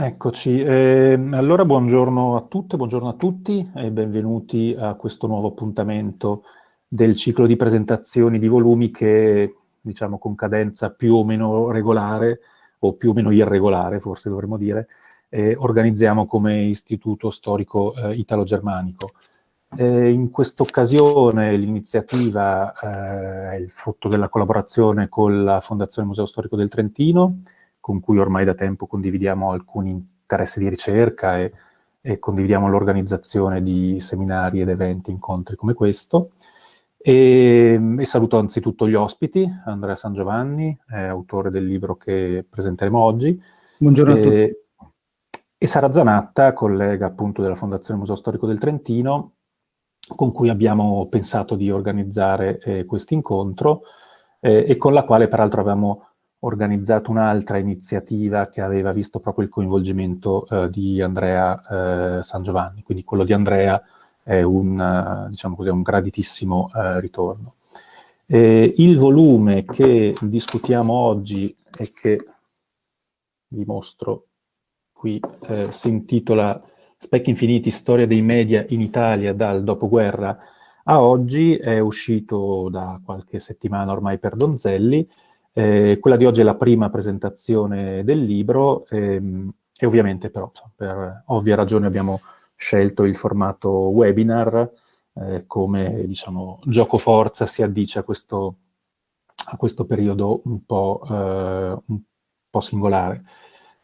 Eccoci, eh, allora buongiorno a tutte, buongiorno a tutti e benvenuti a questo nuovo appuntamento del ciclo di presentazioni di volumi che, diciamo, con cadenza più o meno regolare, o più o meno irregolare, forse dovremmo dire, eh, organizziamo come Istituto Storico eh, Italo-Germanico. Eh, in questa occasione l'iniziativa eh, è il frutto della collaborazione con la Fondazione Museo Storico del Trentino, con cui ormai da tempo condividiamo alcuni interessi di ricerca e, e condividiamo l'organizzazione di seminari ed eventi, incontri come questo. E, e, saluto anzitutto gli ospiti, Andrea San Giovanni, autore del libro che presenteremo oggi. Buongiorno e, a tutti. E Sara Zanatta, collega appunto della Fondazione Museo Storico del Trentino, con cui abbiamo pensato di organizzare eh, questo incontro eh, e con la quale peraltro avevamo organizzato un'altra iniziativa che aveva visto proprio il coinvolgimento eh, di Andrea eh, San Giovanni, quindi quello di Andrea è un, uh, diciamo così, un graditissimo uh, ritorno. Eh, il volume che discutiamo oggi e che vi mostro qui eh, si intitola Specchi Infiniti, storia dei media in Italia dal dopoguerra a oggi, è uscito da qualche settimana ormai per Donzelli, eh, quella di oggi è la prima presentazione del libro ehm, e ovviamente però per ovvie ragioni abbiamo scelto il formato webinar eh, come diciamo, gioco forza si addice a questo, a questo periodo un po', eh, un po' singolare.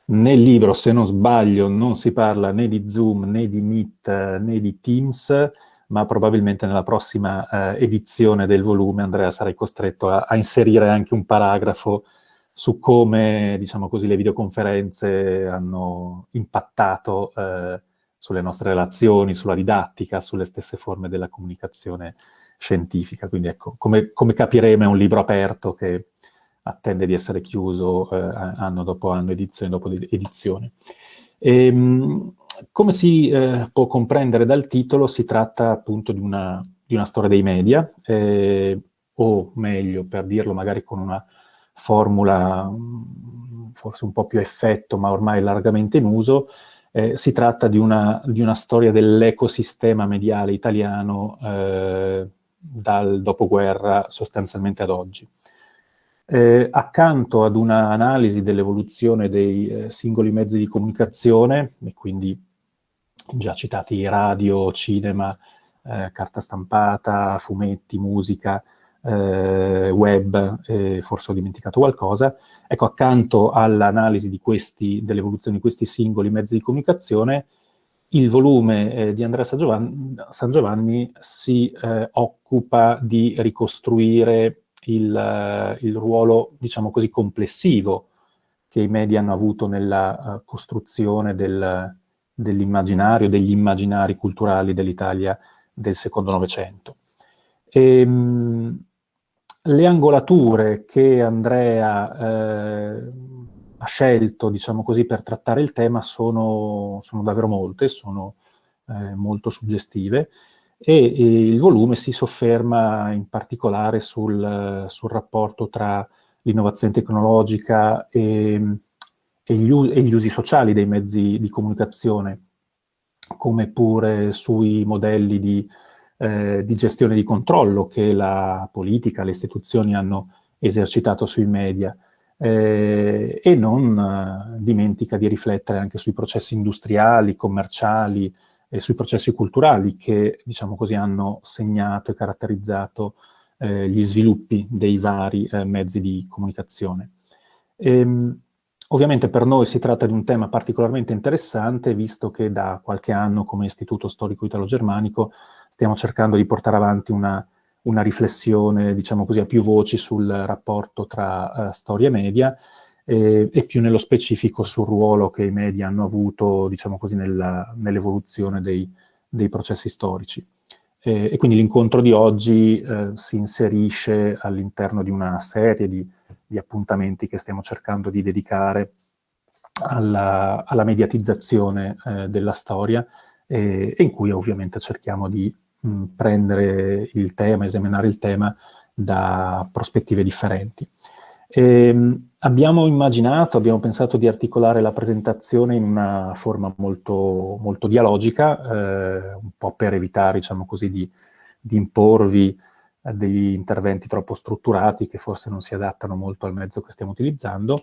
Nel libro, se non sbaglio, non si parla né di Zoom, né di Meet, né di Teams, ma probabilmente nella prossima eh, edizione del volume, Andrea, sarai costretto a, a, inserire anche un paragrafo su come, diciamo così, le videoconferenze hanno impattato eh, sulle nostre relazioni, sulla didattica, sulle stesse forme della comunicazione scientifica. Quindi ecco, come, come capiremo è un libro aperto che attende di essere chiuso eh, anno dopo anno, edizione dopo edizione. E, ehm, come si eh, può comprendere dal titolo, si tratta appunto di una, di una storia dei media, eh, o meglio, per dirlo magari con una formula mm, forse un po' più effetto, ma ormai largamente in uso, eh, si tratta di una, di una storia dell'ecosistema mediale italiano eh, dal dopoguerra sostanzialmente ad oggi. Eh, accanto ad un'analisi dell'evoluzione dei eh, singoli mezzi di comunicazione, e quindi già citati radio, cinema, eh, carta stampata, fumetti, musica, eh, web, forse ho dimenticato qualcosa, ecco, accanto all'analisi dell'evoluzione di questi singoli mezzi di comunicazione, il volume eh, di Andrea San Giovanni, San Giovanni si eh, occupa di ricostruire il, il ruolo, diciamo così, complessivo che i media hanno avuto nella uh, costruzione del, dell'immaginario, degli immaginari culturali dell'Italia del secondo Novecento. Ehm, le angolature che Andrea eh, ha scelto, diciamo così, per trattare il tema sono, sono davvero molte, sono eh, molto suggestive e, il volume si sofferma in particolare sul, sul rapporto tra l'innovazione tecnologica e, e, gli, e, gli, usi sociali dei mezzi di comunicazione, come pure sui modelli di, eh, di gestione di controllo che la politica, le istituzioni hanno esercitato sui media. Eh, e non eh, dimentica di riflettere anche sui processi industriali, commerciali, e sui processi culturali che, diciamo così, hanno segnato e caratterizzato eh, gli sviluppi dei vari eh, mezzi di comunicazione. E, ehm, ovviamente per noi si tratta di un tema particolarmente interessante, visto che da qualche anno come Istituto Storico Italo-Germanico stiamo cercando di portare avanti una, una, riflessione, diciamo così, a più voci sul rapporto tra uh, storia e media, e, e, più nello specifico sul ruolo che i media hanno avuto, diciamo così, nell'evoluzione dei, dei, processi storici. E, e quindi l'incontro di oggi eh, si inserisce all'interno di una serie di, di, appuntamenti che stiamo cercando di dedicare alla, alla mediatizzazione eh, della storia e, e, in cui ovviamente cerchiamo di mh, prendere il tema, esaminare il tema da prospettive differenti. E, ehm, abbiamo immaginato, abbiamo pensato di articolare la presentazione in una forma molto, molto dialogica, eh, un po' per evitare, diciamo così, di, di imporvi eh, degli interventi troppo strutturati che forse non si adattano molto al mezzo che stiamo utilizzando,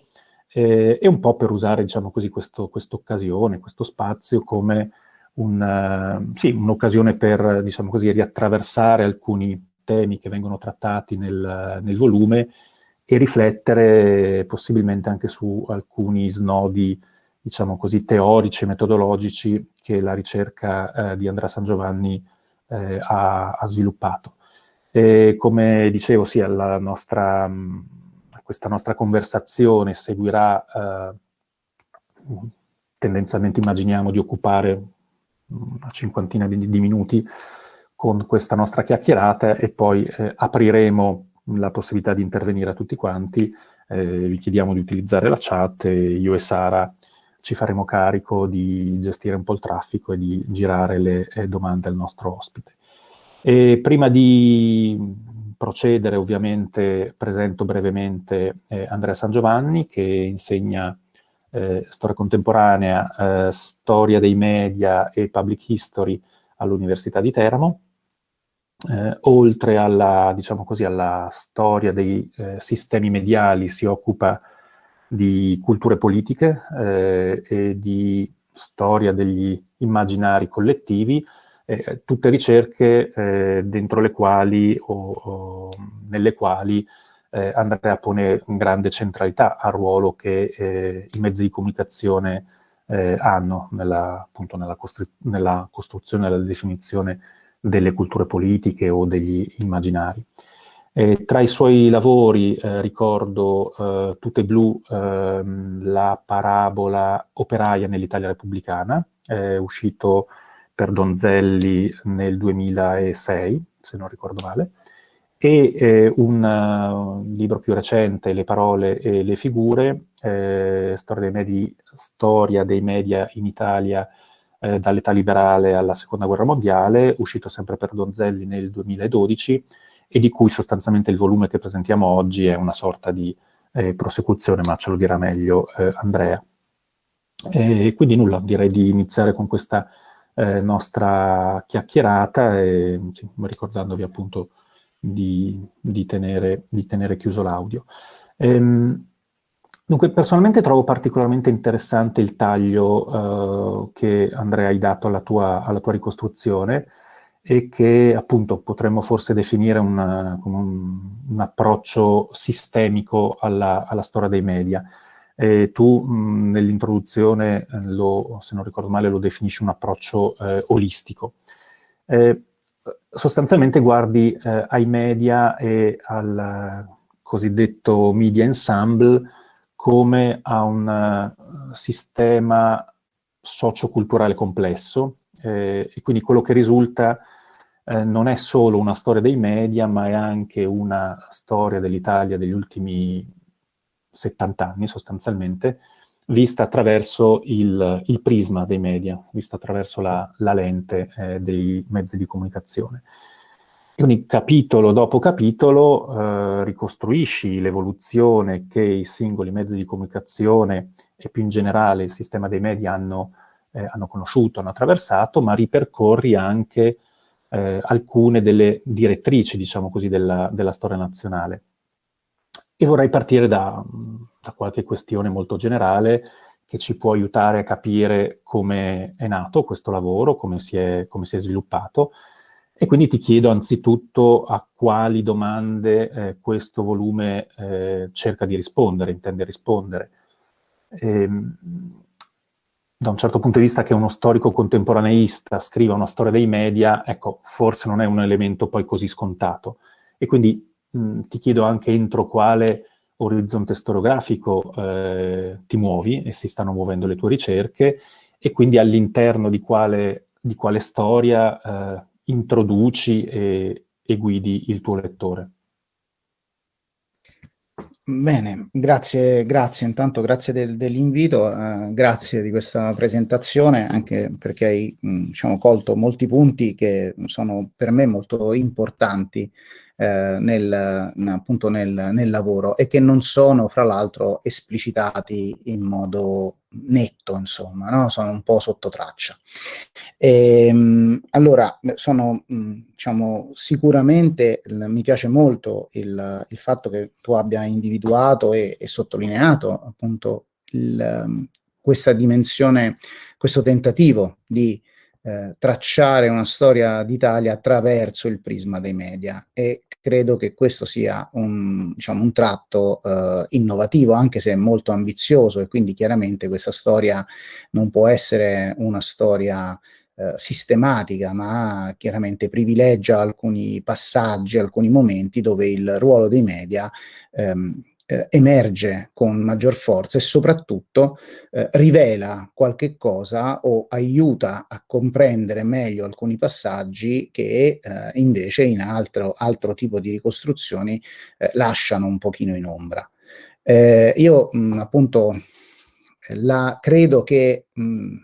eh, e un po' per usare, diciamo così, questa occasione, questo spazio come un, uh, sì, un'occasione per, diciamo così, riattraversare alcuni temi che vengono trattati nel, nel, volume e riflettere possibilmente anche su alcuni snodi, diciamo così, teorici e metodologici che la ricerca eh, di Andrea San Giovanni eh, ha, ha, sviluppato. E come dicevo, sì, nostra, questa nostra conversazione seguirà, eh, tendenzialmente immaginiamo di occupare una cinquantina di, di minuti con questa nostra chiacchierata e poi eh, apriremo la possibilità di intervenire a tutti quanti, eh, vi chiediamo di utilizzare la chat e io e Sara ci faremo carico di gestire un po' il traffico e di girare le eh, domande al nostro ospite. E prima di procedere ovviamente presento brevemente eh, Andrea San Giovanni che insegna eh, storia contemporanea, eh, storia dei media e public history all'Università di Teramo eh, oltre alla, diciamo così, alla storia dei eh, sistemi mediali, si occupa di culture politiche eh, e di storia degli immaginari collettivi, eh, tutte ricerche eh, dentro le quali o, o nelle quali eh, Andrea pone grande centralità al ruolo che i mezzi di comunicazione hanno nella, appunto, nella, nella costruzione nella definizione delle culture politiche o degli immaginari. E tra i suoi lavori eh, ricordo eh, Tutte blu, ehm, la parabola operaia nell'Italia repubblicana, uscito per Donzelli nel 2006, se non ricordo male, e eh, un uh, libro più recente, Le parole e le figure, eh, storia, dei medi, storia dei media in Italia eh, dall'età liberale alla seconda guerra mondiale, uscito sempre per Donzelli nel 2012 e di cui sostanzialmente il volume che presentiamo oggi è una sorta di eh, prosecuzione, ma ce lo dirà meglio eh, Andrea. E quindi nulla, direi di iniziare con questa eh, nostra chiacchierata e sì, ricordandovi appunto di, di, tenere, di tenere, chiuso l'audio. Ehm, Dunque, personalmente trovo particolarmente interessante il taglio uh, che Andrea hai dato alla tua, alla tua, ricostruzione e che appunto potremmo forse definire una, un, un, approccio sistemico alla, alla, storia dei media. E tu nell'introduzione, eh, se non ricordo male, lo definisci un approccio eh, olistico. Eh, sostanzialmente guardi eh, ai media e al cosiddetto media ensemble come a un uh, sistema socioculturale complesso eh, e quindi quello che risulta eh, non è solo una storia dei media, ma è anche una storia dell'Italia degli ultimi 70 anni sostanzialmente, vista attraverso il, il prisma dei media, vista attraverso la, la lente eh, dei mezzi di comunicazione. Quindi capitolo dopo capitolo eh, ricostruisci l'evoluzione che i singoli mezzi di comunicazione e più in generale il sistema dei media hanno, eh, hanno conosciuto, hanno attraversato, ma ripercorri anche eh, alcune delle direttrici, diciamo così, della, della storia nazionale. E vorrei partire da, da qualche questione molto generale che ci può aiutare a capire come è nato questo lavoro, come si è, come si è sviluppato, e quindi ti chiedo anzitutto a quali domande eh, questo volume eh, cerca di rispondere, intende rispondere. E, ehm, da un certo punto di vista che uno storico contemporaneista scriva una storia dei media, ecco, forse non è un elemento poi così scontato. E quindi mh, ti chiedo anche entro quale orizzonte storiografico eh, ti muovi e si stanno muovendo le tue ricerche e quindi all'interno di di quale storia eh, introduci e, e guidi il tuo lettore. Bene, grazie, grazie intanto, grazie del, dell'invito, eh, grazie di questa presentazione, anche perché hai mh, diciamo, colto molti punti che sono per me molto importanti eh, nel, appunto nel, nel, lavoro e che non sono fra l'altro esplicitati in modo netto, insomma, no? sono un po' sotto traccia. E, ehm, allora, sono, diciamo, sicuramente mi piace molto il, il, fatto che tu abbia individuato e, e sottolineato appunto il, questa dimensione, questo tentativo di eh, tracciare una storia d'Italia attraverso il prisma dei media e credo che questo sia un, diciamo, un tratto eh, innovativo, anche se molto ambizioso e quindi chiaramente questa storia non può essere una storia eh, sistematica, ma chiaramente privilegia alcuni passaggi, alcuni momenti dove il ruolo dei media ehm, eh, emerge con maggior forza e soprattutto eh, rivela qualche cosa o aiuta a comprendere meglio alcuni passaggi che eh, invece in altro, altro, tipo di ricostruzioni eh, lasciano un pochino in ombra. Eh, io mh, appunto la, credo che mh,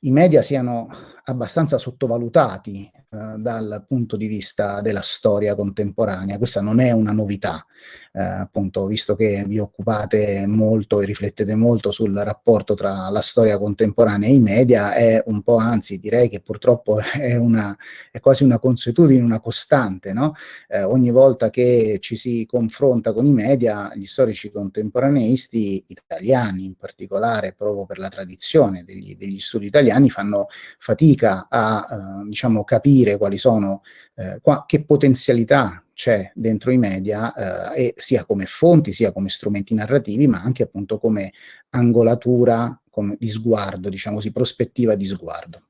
i media siano abbastanza sottovalutati eh, dal punto di vista della storia contemporanea. Questa non è una novità, eh, appunto, visto che vi occupate molto e riflettete molto sul rapporto tra la storia contemporanea e i media, è un po', anzi direi che purtroppo è, una, è quasi una consuetudine, una costante, no? eh, ogni volta che ci si confronta con i media, gli storici contemporaneisti italiani in particolare, proprio per la tradizione degli, degli studi italiani, fanno fatica a, eh, diciamo, capire quali sono, eh, qua, che potenzialità c'è dentro i media, eh, sia come fonti, sia come strumenti narrativi, ma anche appunto come angolatura come di sguardo, diciamo così, prospettiva di sguardo.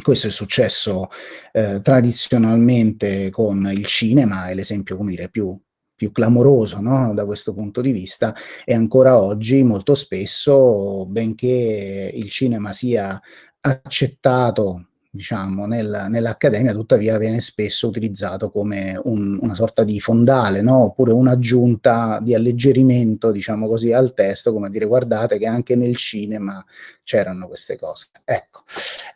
Questo è successo eh, tradizionalmente con il cinema, è l'esempio, più, più clamoroso no? da questo punto di vista, e ancora oggi molto spesso, benché il cinema sia accettato diciamo, nel, nell'accademia, tuttavia viene spesso utilizzato come un, una sorta di fondale, no? oppure un'aggiunta di alleggerimento, diciamo così, al testo, come dire guardate che anche nel cinema c'erano queste cose. Ecco,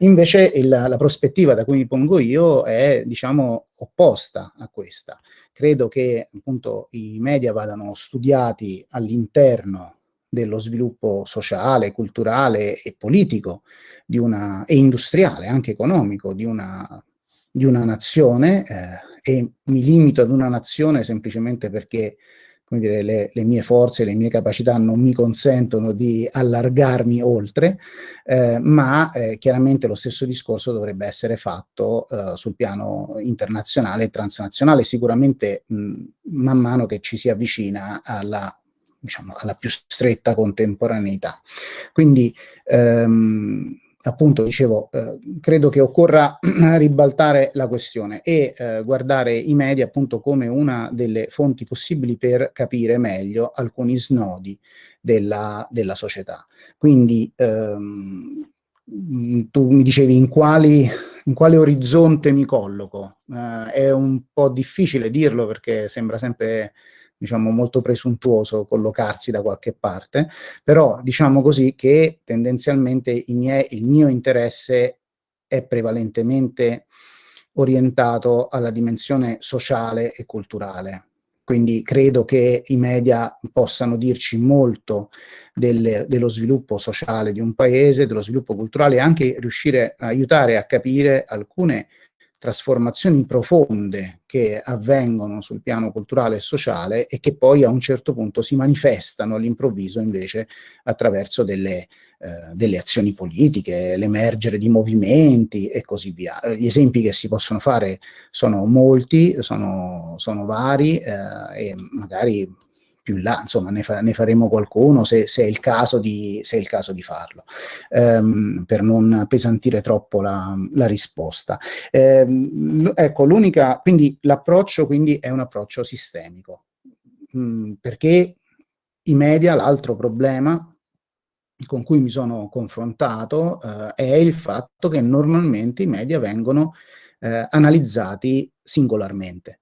invece il, la prospettiva da cui mi pongo io è, diciamo, opposta a questa. Credo che appunto i media vadano studiati all'interno dello sviluppo sociale, culturale e politico una, e industriale, anche economico, di una, di una nazione eh, e mi limito ad una nazione semplicemente perché come dire, le, le, mie forze, le mie capacità non mi consentono di allargarmi oltre, eh, ma eh, chiaramente lo stesso discorso dovrebbe essere fatto eh, sul piano internazionale e transnazionale, sicuramente mh, man mano che ci si avvicina alla diciamo, alla più stretta contemporaneità. Quindi, ehm, appunto, dicevo, eh, credo che occorra ribaltare la questione e eh, guardare i media appunto come una delle fonti possibili per capire meglio alcuni snodi della, della società. Quindi, ehm, tu mi dicevi in quali in quale orizzonte mi colloco. Eh, è un po' difficile dirlo perché sembra sempre diciamo, molto presuntuoso collocarsi da qualche parte, però diciamo così che tendenzialmente miei, il mio interesse è prevalentemente orientato alla dimensione sociale e culturale. Quindi credo che i media possano dirci molto del, dello sviluppo sociale di un paese, dello sviluppo culturale e anche riuscire a aiutare a capire alcune trasformazioni profonde che avvengono sul piano culturale e sociale e che poi a un certo punto si manifestano all'improvviso invece attraverso delle, eh, delle azioni politiche, l'emergere di movimenti e così via. Gli esempi che si possono fare sono molti, sono, sono vari eh, e magari più in là, insomma ne, fa, ne faremo qualcuno se, se, è il caso di, se è il caso di farlo, ehm, per non appesantire troppo la, la risposta. Ehm, ecco, l'unica, quindi l'approccio quindi è un approccio sistemico, mm, perché i media, l'altro problema con cui mi sono confrontato eh, è il fatto che normalmente i media vengono eh, analizzati singolarmente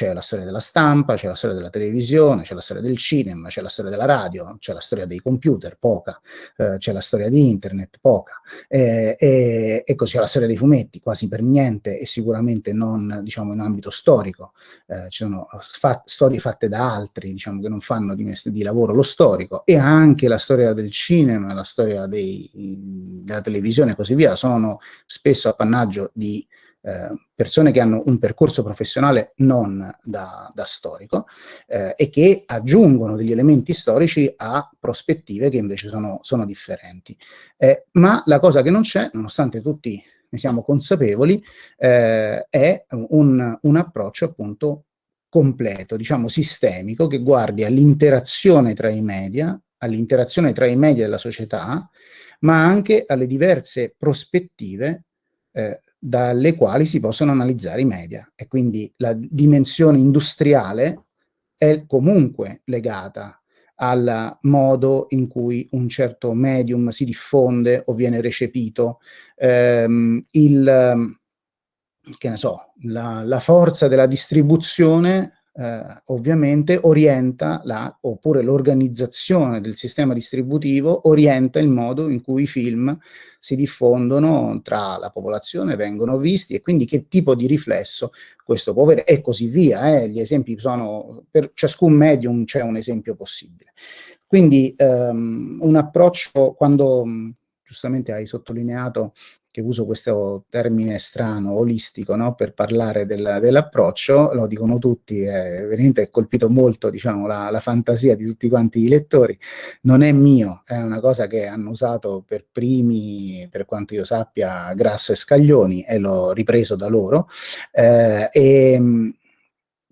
c'è la storia della stampa, c'è la storia della televisione, c'è la storia del cinema, c'è la storia della radio, c'è la storia dei computer, poca, eh, c'è la storia di internet, poca, eh, e, e così c'è la storia dei fumetti, quasi per niente e sicuramente non diciamo in ambito storico, eh, ci sono fa storie fatte da altri diciamo che non fanno di, di lavoro lo storico e anche la storia del cinema, la storia dei, della televisione e così via sono spesso appannaggio di eh, persone che hanno un percorso professionale non da, da storico eh, e che aggiungono degli elementi storici a prospettive che invece sono, sono differenti. Eh, ma la cosa che non c'è, nonostante tutti ne siamo consapevoli, eh, è un, un approccio appunto completo, diciamo sistemico, che guardi all'interazione tra i media, all'interazione tra i media e la società, ma anche alle diverse prospettive eh, dalle quali si possono analizzare i media. E quindi la dimensione industriale è comunque legata al modo in cui un certo medium si diffonde o viene recepito, ehm, il, che ne so, la, la forza della distribuzione eh, ovviamente orienta la, oppure l'organizzazione del sistema distributivo orienta il modo in cui i film si diffondono tra la popolazione, vengono visti e quindi che tipo di riflesso questo può avere e così via. Eh. Gli esempi sono, per ciascun medium c'è un esempio possibile. Quindi ehm, un approccio, quando giustamente hai sottolineato che uso questo termine strano, olistico, no? per parlare del, dell'approccio, lo dicono tutti, è veramente colpito molto diciamo, la, la, fantasia di tutti quanti i lettori, non è mio, è una cosa che hanno usato per primi, per quanto io sappia, Grasso e Scaglioni, e l'ho ripreso da loro, eh, e,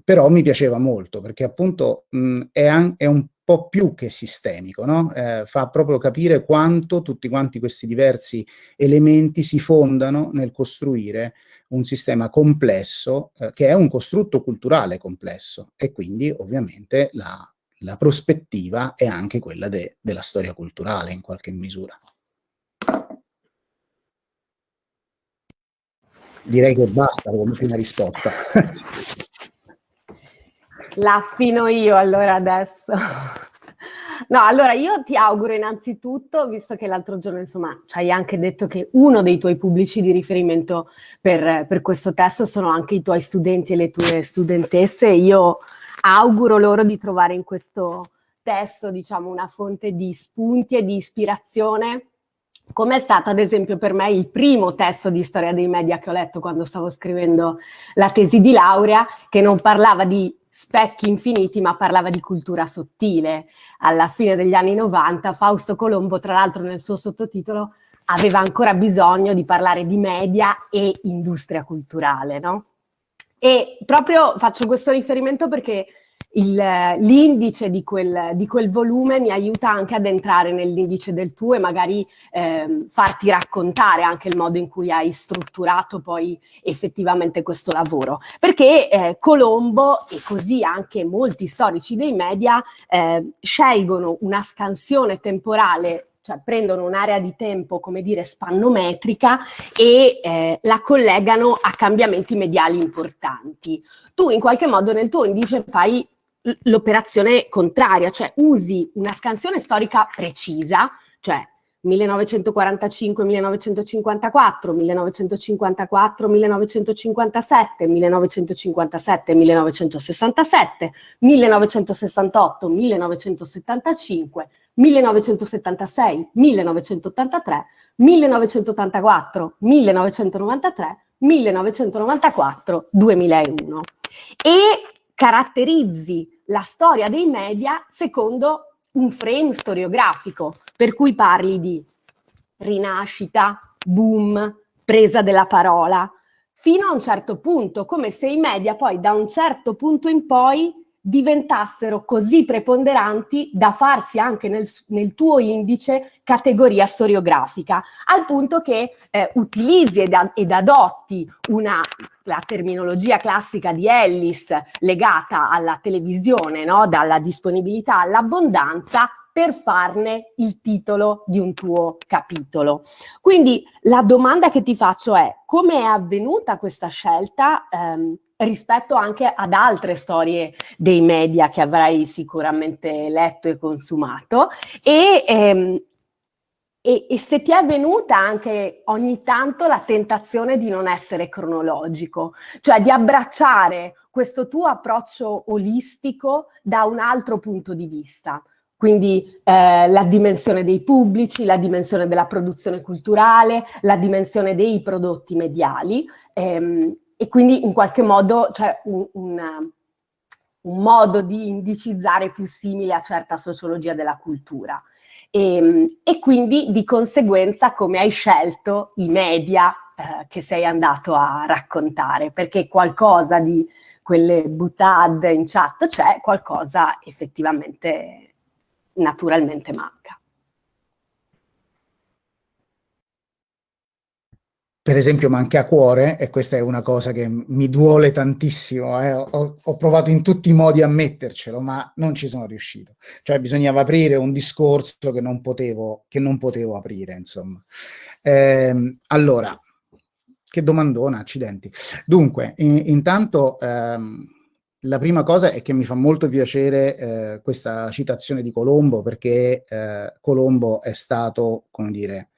però mi piaceva molto, perché appunto mh, è, è un po' più che sistemico, no? eh, fa proprio capire quanto tutti quanti questi diversi elementi si fondano nel costruire un sistema complesso, eh, che è un costrutto culturale complesso, e quindi ovviamente la, la prospettiva è anche quella de, della storia culturale in qualche misura. Direi che basta come prima risposta. La affino io allora adesso. No, allora io ti auguro innanzitutto, visto che l'altro giorno insomma ci hai anche detto che uno dei tuoi pubblici di riferimento per, per questo testo sono anche i tuoi studenti e le tue studentesse, io auguro loro di trovare in questo testo diciamo una fonte di spunti e di ispirazione come è stato ad esempio per me il primo testo di storia dei media che ho letto quando stavo scrivendo la tesi di laurea, che non parlava di specchi infiniti, ma parlava di cultura sottile. Alla fine degli anni 90 Fausto Colombo, tra l'altro nel suo sottotitolo, aveva ancora bisogno di parlare di media e industria culturale, no? E proprio faccio questo riferimento perché l'indice di di quel, volume mi aiuta anche ad entrare nell'indice del tuo e magari eh, farti raccontare anche il modo in cui hai strutturato poi effettivamente questo lavoro. Perché eh, Colombo e così anche molti storici dei media eh, scelgono una scansione temporale cioè prendono un'area di tempo, come dire, spannometrica e eh, la collegano a cambiamenti mediali importanti. Tu in qualche modo nel tuo indice fai l'operazione contraria, cioè usi una scansione storica precisa, cioè 1945, 1954, 1954, 1957, 1957, 1967, 1968, 1975, 1976, 1983, 1984, 1993, 1994, 2001. E caratterizzi la storia dei media secondo un frame storiografico, per cui parli di rinascita, boom, presa della parola, fino a un certo punto, come se i media poi da un certo punto in poi diventassero così preponderanti da farsi anche nel, nel tuo indice categoria storiografica, al punto che eh, utilizzi ed, ed adotti una, la terminologia classica di Ellis legata alla televisione, no? dalla disponibilità all'abbondanza, per farne il titolo di un tuo capitolo. Quindi la domanda che ti faccio è come è avvenuta questa scelta ehm, rispetto anche ad altre storie dei media che avrai sicuramente letto e consumato e, ehm, e, e, se ti è venuta anche ogni tanto la tentazione di non essere cronologico, cioè di abbracciare questo tuo approccio olistico da un altro punto di vista. Quindi eh, la dimensione dei pubblici, la dimensione della produzione culturale, la dimensione dei prodotti mediali ehm, e quindi in qualche modo c'è un, un, un, modo di indicizzare più simile a certa sociologia della cultura. E, ehm, e quindi di conseguenza come hai scelto i media eh, che sei andato a raccontare, perché qualcosa di quelle butade in chat c'è, qualcosa effettivamente naturalmente manca. Per esempio manca a cuore, e questa è una cosa che mi duole tantissimo, eh. ho, ho, provato in tutti i modi a mettercelo, ma non ci sono riuscito. Cioè bisognava aprire un discorso che non potevo, che non potevo aprire, insomma. Eh, allora, che domandona, accidenti. Dunque, in, intanto... Ehm, la prima cosa è che mi fa molto piacere eh, questa citazione di Colombo, perché eh, Colombo è stato, come dire,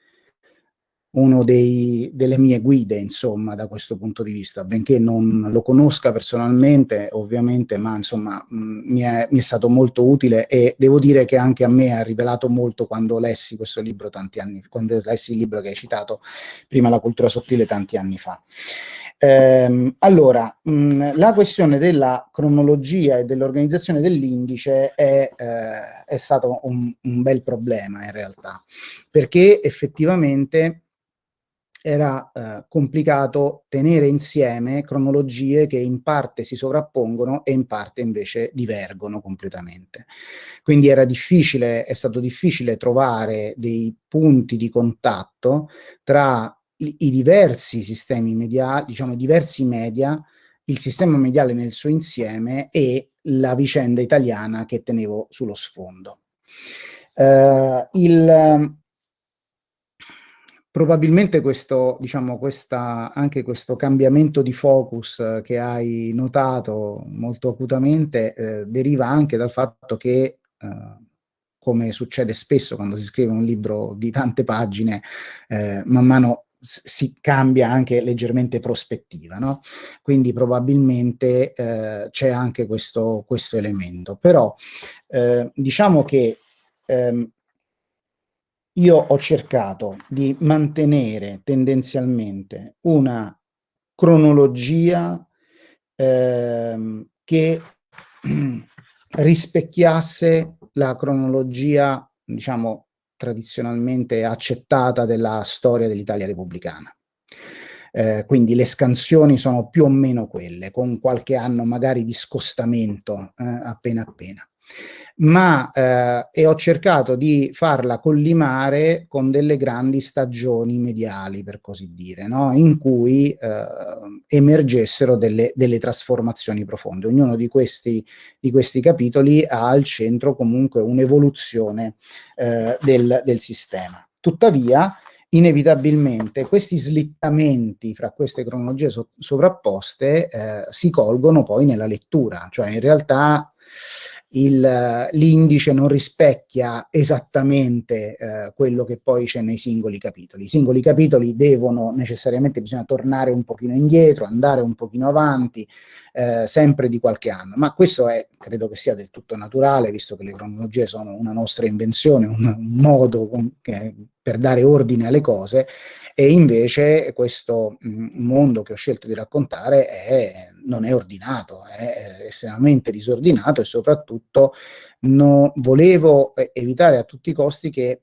uno dei, delle mie guide, insomma, da questo punto di vista, benché non lo conosca personalmente, ovviamente, ma insomma, mh, mi, è, mi, è, stato molto utile e devo dire che anche a me ha rivelato molto quando lessi questo libro tanti anni, quando lessi il libro che hai citato, prima La cultura sottile, tanti anni fa. Ehm, allora, mh, la questione della cronologia e dell'organizzazione dell'indice è, eh, è stato un, un bel problema in realtà, perché effettivamente era eh, complicato tenere insieme cronologie che in parte si sovrappongono e in parte invece divergono completamente. Quindi era difficile, è stato difficile trovare dei punti di contatto tra i, diversi sistemi mediali, diciamo diversi media, il sistema mediale nel suo insieme e la vicenda italiana che tenevo sullo sfondo. Uh, il, probabilmente questo, diciamo, questa, anche questo cambiamento di focus eh, che hai notato molto acutamente eh, deriva anche dal fatto che, eh, come succede spesso quando si scrive un libro di tante pagine, eh, man mano si cambia anche leggermente prospettiva, no? Quindi probabilmente eh, c'è anche questo, questo elemento. Però eh, diciamo che ehm, io ho cercato di mantenere tendenzialmente una cronologia ehm, che rispecchiasse la cronologia, diciamo, tradizionalmente accettata della storia dell'Italia repubblicana. Eh, quindi le scansioni sono più o meno quelle, con qualche anno magari di scostamento eh, appena appena ma eh, e ho cercato di farla collimare con delle grandi stagioni mediali, per così dire, no? in cui eh, emergessero delle, delle, trasformazioni profonde. Ognuno di questi, di questi, capitoli ha al centro comunque un'evoluzione eh, del, del sistema. Tuttavia, inevitabilmente questi slittamenti fra queste cronologie so sovrapposte eh, si colgono poi nella lettura, cioè in realtà l'indice non rispecchia esattamente eh, quello che poi c'è nei singoli capitoli. I singoli capitoli devono necessariamente, bisogna tornare un pochino indietro, andare un pochino avanti, eh, sempre di qualche anno, ma questo è, credo che sia del tutto naturale, visto che le cronologie sono una nostra invenzione, un, un modo con, che, per dare ordine alle cose, e invece questo mh, mondo che ho scelto di raccontare è, non è ordinato, è estremamente disordinato e soprattutto no, volevo evitare a tutti i costi che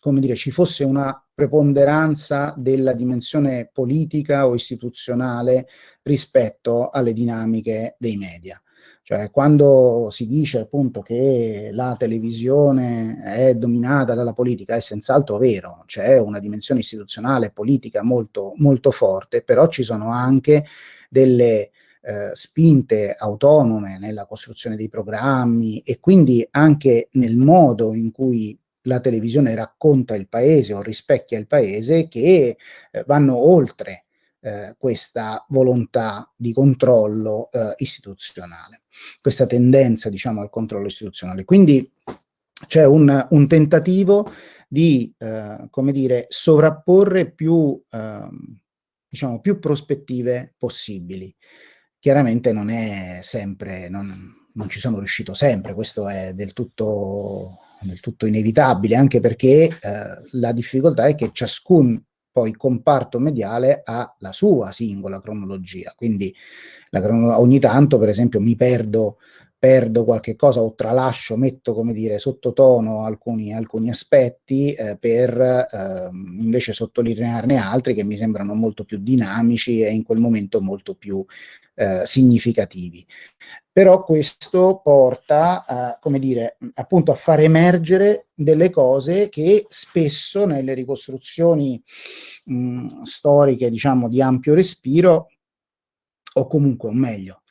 come dire, ci fosse una preponderanza della dimensione politica o istituzionale rispetto alle dinamiche dei media. Cioè, quando si dice appunto che la televisione è dominata dalla politica, è senz'altro vero, c'è una dimensione istituzionale e politica molto, molto forte, però ci sono anche delle eh, spinte autonome nella costruzione dei programmi e quindi anche nel modo in cui la televisione racconta il paese o rispecchia il paese che eh, vanno oltre eh, questa volontà di controllo eh, istituzionale, questa tendenza diciamo al controllo istituzionale. Quindi c'è un, un, tentativo di, eh, come dire, sovrapporre più, ehm, diciamo, più prospettive possibili. Chiaramente non è sempre, non, non ci sono riuscito sempre, questo è del tutto del tutto inevitabile, anche perché eh, la difficoltà è che ciascun poi comparto mediale ha la sua singola cronologia, quindi crono ogni tanto per esempio mi perdo perdo qualche cosa o tralascio, metto come dire sottotono alcuni, alcuni aspetti eh, per eh, invece sottolinearne altri che mi sembrano molto più dinamici e in quel momento molto più eh, significativi. Però questo porta, a, come dire, appunto a far emergere delle cose che spesso nelle ricostruzioni mh, storiche, diciamo, di ampio respiro, o comunque, o meglio,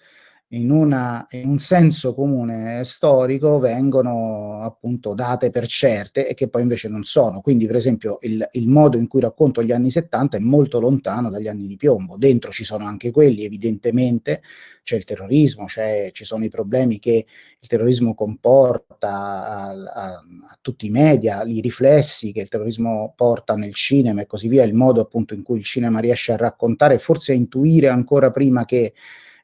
in, una, in, un senso comune storico vengono appunto date per certe e che poi invece non sono. Quindi per esempio il, il, modo in cui racconto gli anni 70 è molto lontano dagli anni di piombo. Dentro ci sono anche quelli, evidentemente, c'è il terrorismo, ci sono i problemi che il terrorismo comporta a, a, a tutti i media, i riflessi che il terrorismo porta nel cinema e così via, il modo appunto in cui il cinema riesce a raccontare, forse a intuire ancora prima che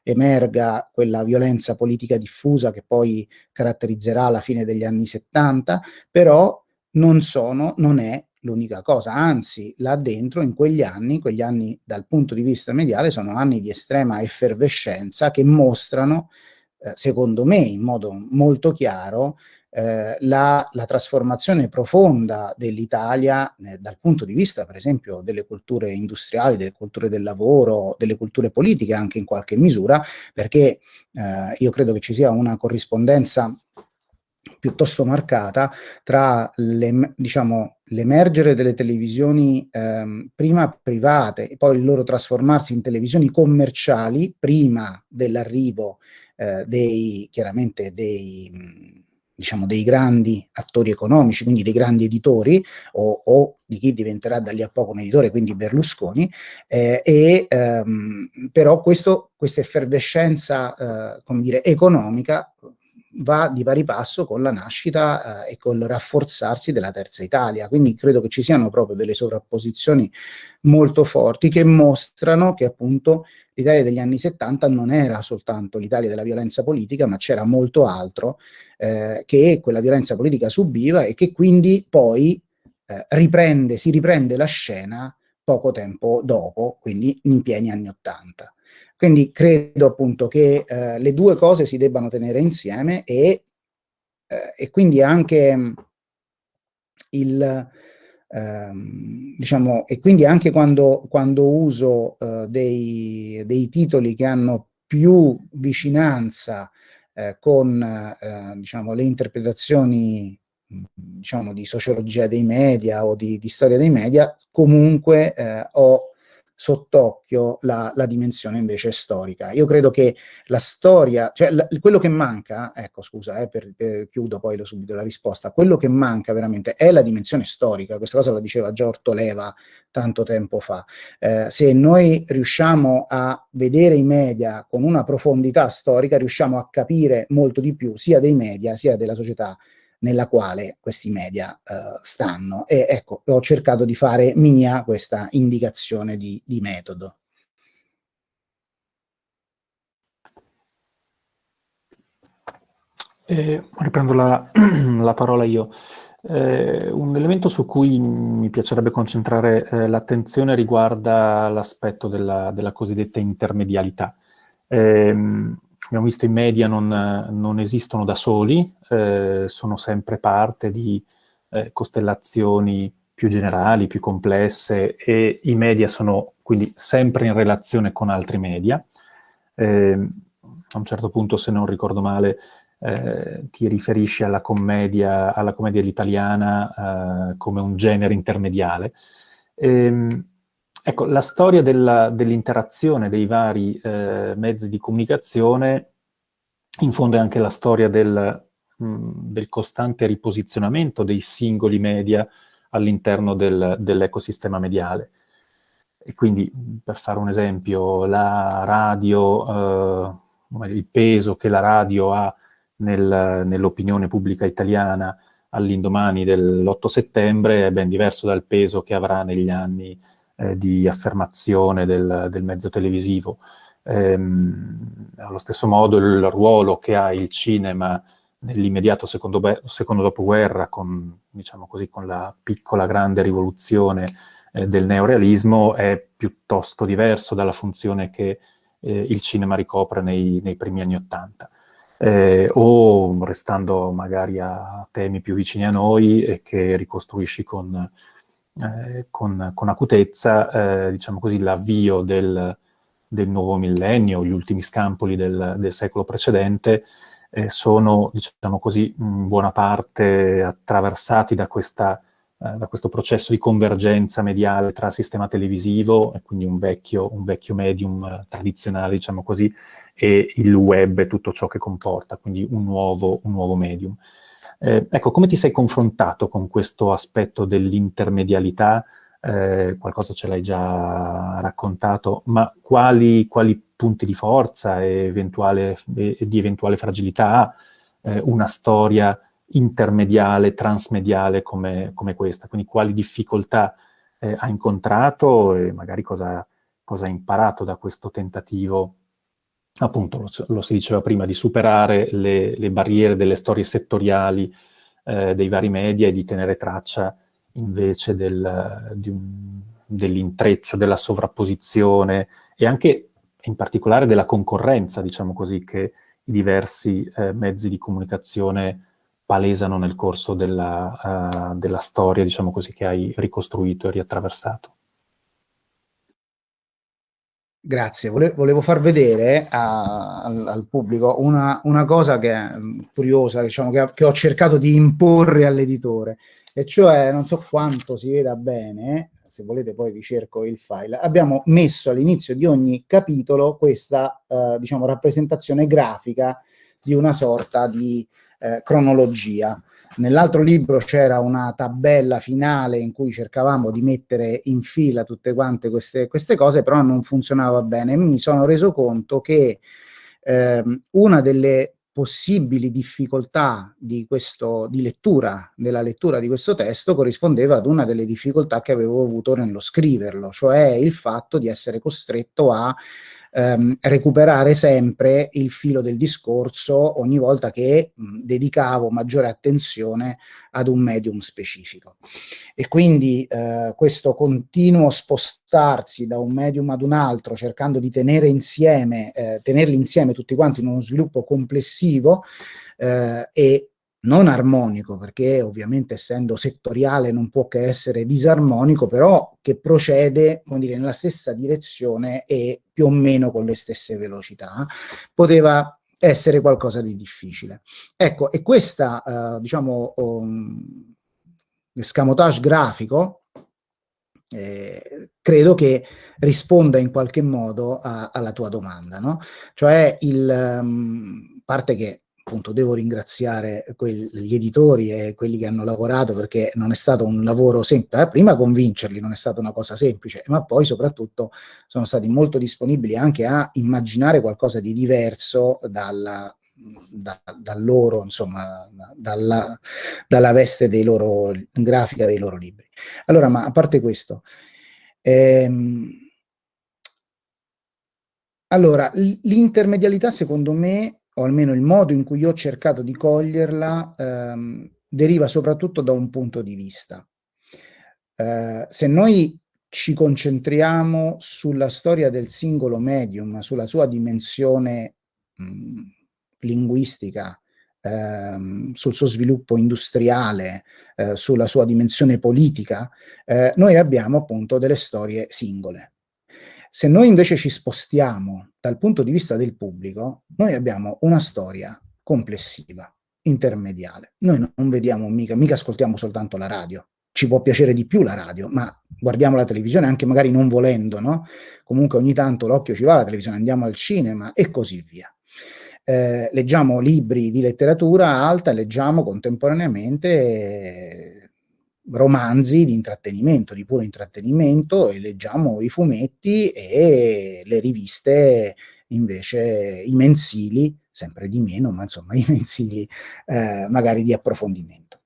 emerga quella violenza politica diffusa che poi caratterizzerà la fine degli anni 70, però non, sono, non è l'unica cosa, anzi là dentro in quegli anni, quegli anni dal punto di vista mediale sono anni di estrema effervescenza che mostrano, eh, secondo me in modo molto chiaro, eh, la, la, trasformazione profonda dell'Italia eh, dal punto di vista, per esempio, delle culture industriali, delle culture del lavoro, delle culture politiche anche in qualche misura, perché eh, io credo che ci sia una corrispondenza piuttosto marcata tra diciamo, l'emergere delle televisioni ehm, prima private e poi il loro trasformarsi in televisioni commerciali prima dell'arrivo eh, dei, chiaramente dei diciamo, dei grandi attori economici, quindi dei grandi editori, o, o, di chi diventerà da lì a poco un editore, quindi Berlusconi, eh, e, ehm, però questo, questa effervescenza, eh, come dire, economica va di pari passo con la nascita eh, e col rafforzarsi della terza Italia. Quindi credo che ci siano proprio delle sovrapposizioni molto forti che mostrano che appunto l'Italia degli anni 70 non era soltanto l'Italia della violenza politica, ma c'era molto altro eh, che quella violenza politica subiva e che quindi poi eh, riprende, si riprende la scena poco tempo dopo, quindi in pieni anni 80. Quindi credo appunto che eh, le due cose si debbano tenere insieme e, eh, e quindi anche il, ehm, diciamo, e quindi anche quando, quando uso eh, dei, dei, titoli che hanno più vicinanza eh, con eh, diciamo, le interpretazioni diciamo, di sociologia dei media o di, di storia dei media, comunque eh, ho sott'occhio la, la, dimensione invece storica. Io credo che la storia, cioè la, quello che manca, ecco scusa, eh, per, per, chiudo poi lo, subito la risposta, quello che manca veramente è la dimensione storica, questa cosa la diceva già Ortoleva tanto tempo fa. Eh, se noi riusciamo a vedere i media con una profondità storica, riusciamo a capire molto di più sia dei media sia della società nella quale questi media eh, stanno. E ecco, ho cercato di fare mia questa indicazione di, di metodo. Eh, riprendo la, la, parola io. Eh, un elemento su cui mi piacerebbe concentrare eh, l'attenzione riguarda l'aspetto della, della, cosiddetta intermedialità. Eh, abbiamo visto i media non, non esistono da soli, eh, sono sempre parte di eh, costellazioni più generali, più complesse e i media sono quindi sempre in relazione con altri media. Eh, a un certo punto, se non ricordo male, eh, ti riferisci alla commedia, alla commedia all'italiana eh, come un genere intermediale. E, ehm, ecco, la storia dell'interazione dei vari eh, mezzi di comunicazione in fondo è anche la storia del, mh, mm, del costante riposizionamento dei singoli media all'interno del, dell'ecosistema mediale. E quindi, per fare un esempio, la radio, eh, il peso che la radio ha nel, nell'opinione pubblica italiana all'indomani dell'8 settembre è ben diverso dal peso che avrà negli anni eh, di affermazione del, del mezzo televisivo. Ehm, allo stesso modo il ruolo che ha il cinema nell'immediato secondo, secondo, dopoguerra con, diciamo così, con la piccola grande rivoluzione eh, del neorealismo è piuttosto diverso dalla funzione che eh, il cinema ricopre nei, nei primi anni Ottanta. Eh, o restando magari a temi più vicini a noi e che ricostruisci con, eh, con, con acutezza, eh, diciamo così, l'avvio del, del, nuovo millennio, gli ultimi scampoli del, del secolo precedente, eh, sono, diciamo così, in buona parte attraversati da, questa, eh, da, questo processo di convergenza mediale tra sistema televisivo, e quindi un vecchio, un vecchio medium eh, tradizionale, diciamo così, e il web e tutto ciò che comporta, quindi un nuovo, un nuovo medium. Eh, ecco, come ti sei confrontato con questo aspetto dell'intermedialità? Eh, qualcosa ce l'hai già raccontato, ma quali, quali punti di forza e, eventuale, e di eventuale fragilità ha eh, una storia intermediale, transmediale come, come, questa? Quindi quali difficoltà eh, ha incontrato e magari cosa, cosa ha imparato da questo tentativo appunto, lo, lo, si diceva prima, di superare le, le barriere delle storie settoriali eh, dei vari media e di tenere traccia invece del, dell'intreccio, della sovrapposizione e anche in particolare della concorrenza, diciamo così, che i diversi eh, mezzi di comunicazione palesano nel corso della, uh, della storia, diciamo così, che hai ricostruito e riattraversato. Grazie, Vole volevo far vedere a, al, al, pubblico una, una, cosa che è mm, curiosa, diciamo, che, che ho cercato di imporre all'editore, e cioè, non so quanto si veda bene, se volete poi vi cerco il file, abbiamo messo all'inizio di ogni capitolo questa, eh, diciamo, rappresentazione grafica di una sorta di eh, cronologia. Nell'altro libro c'era una tabella finale in cui cercavamo di mettere in fila tutte quante queste, queste cose, però non funzionava bene. Mi sono reso conto che ehm, una delle possibili difficoltà di, questo, di lettura, della lettura di questo testo corrispondeva ad una delle difficoltà che avevo avuto nello scriverlo, cioè il fatto di essere costretto a ehm, recuperare sempre il filo del discorso ogni volta che mh, dedicavo maggiore attenzione ad un medium specifico. E quindi eh, questo continuo spostarsi da un medium ad un altro, cercando di tenere insieme, eh, tenerli insieme tutti quanti in uno sviluppo complessivo eh, e non armonico, perché ovviamente essendo settoriale non può che essere disarmonico, però che procede, dire, nella stessa direzione e più o meno con le stesse velocità, poteva essere qualcosa di difficile. Ecco, e questa, uh, diciamo, um, escamotage grafico, eh, credo che risponda in qualche modo a, alla tua domanda, no? Cioè, il, um, parte che appunto devo ringraziare gli editori e quelli che hanno lavorato perché non è stato un lavoro semplice, eh, prima convincerli non è stata una cosa semplice, ma poi soprattutto sono stati molto disponibili anche a immaginare qualcosa di diverso dalla, da, da, loro, insomma, dalla, dalla veste dei loro, grafica dei loro libri. Allora, ma a parte questo, ehm, allora, l'intermedialità secondo me o almeno il modo in cui io ho cercato di coglierla, ehm, deriva soprattutto da un punto di vista. Eh, se noi ci concentriamo sulla storia del singolo medium, sulla sua dimensione mh, linguistica, ehm, sul suo sviluppo industriale, eh, sulla sua dimensione politica, eh, noi abbiamo appunto delle storie singole. Se noi invece ci spostiamo dal punto di vista del pubblico, noi abbiamo una storia complessiva, intermediale. Noi non vediamo mica, mica ascoltiamo soltanto la radio. Ci può piacere di più la radio, ma guardiamo la televisione anche magari non volendo, no? Comunque ogni tanto l'occhio ci va alla televisione, andiamo al cinema e così via. Eh, leggiamo libri di letteratura alta leggiamo contemporaneamente romanzi di intrattenimento, di puro intrattenimento e leggiamo i fumetti e le riviste invece, i mensili, sempre di meno, ma insomma i mensili eh, magari di approfondimento.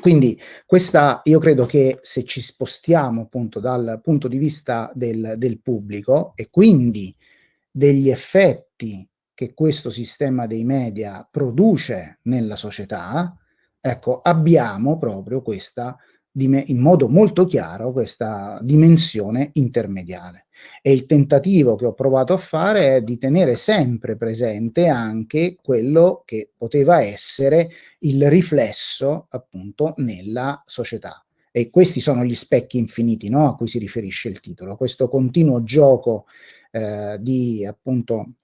Quindi questa, io credo che se ci spostiamo appunto dal punto di vista del, del pubblico e quindi degli effetti che questo sistema dei media produce nella società, ecco, abbiamo proprio questa in modo molto chiaro questa dimensione intermediale. E il tentativo che ho provato a fare è di tenere sempre presente anche quello che poteva essere il riflesso appunto nella società. E questi sono gli specchi infiniti no? a cui si riferisce il titolo, questo continuo gioco eh, di appunto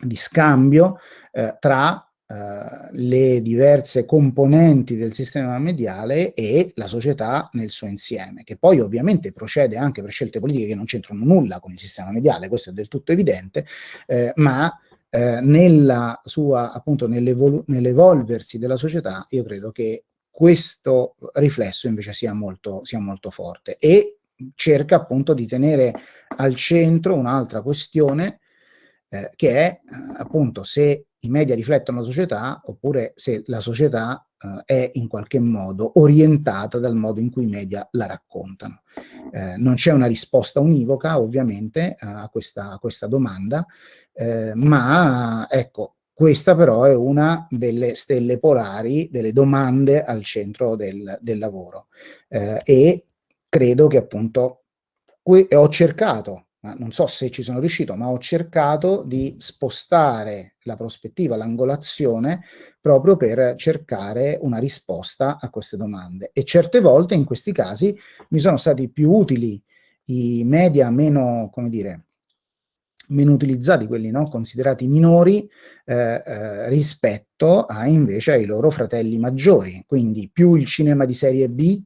di scambio eh, tra eh, le diverse componenti del sistema mediale e la società nel suo insieme, che poi ovviamente procede anche per scelte politiche che non c'entrano nulla con il sistema mediale, questo è del tutto evidente, eh, ma eh, nella sua, appunto, nell'evolversi della società, io credo che questo riflesso invece sia molto, sia molto forte e cerca appunto di tenere al centro un'altra questione eh, che è eh, appunto se i media riflettono la società oppure se la società eh, è in qualche modo orientata dal modo in cui i media la raccontano. Eh, non c'è una risposta univoca ovviamente a questa, a questa domanda, eh, ma ecco, questa però è una delle stelle polari, delle domande al centro del, del lavoro eh, e credo che appunto ho cercato non so se ci sono riuscito, ma ho cercato di spostare la prospettiva, l'angolazione, proprio per cercare una risposta a queste domande. E certe volte, in questi casi, mi sono stati più utili i media meno, come dire, meno utilizzati, quelli no? considerati minori, eh, eh, rispetto a invece ai loro fratelli maggiori. Quindi più il cinema di serie B,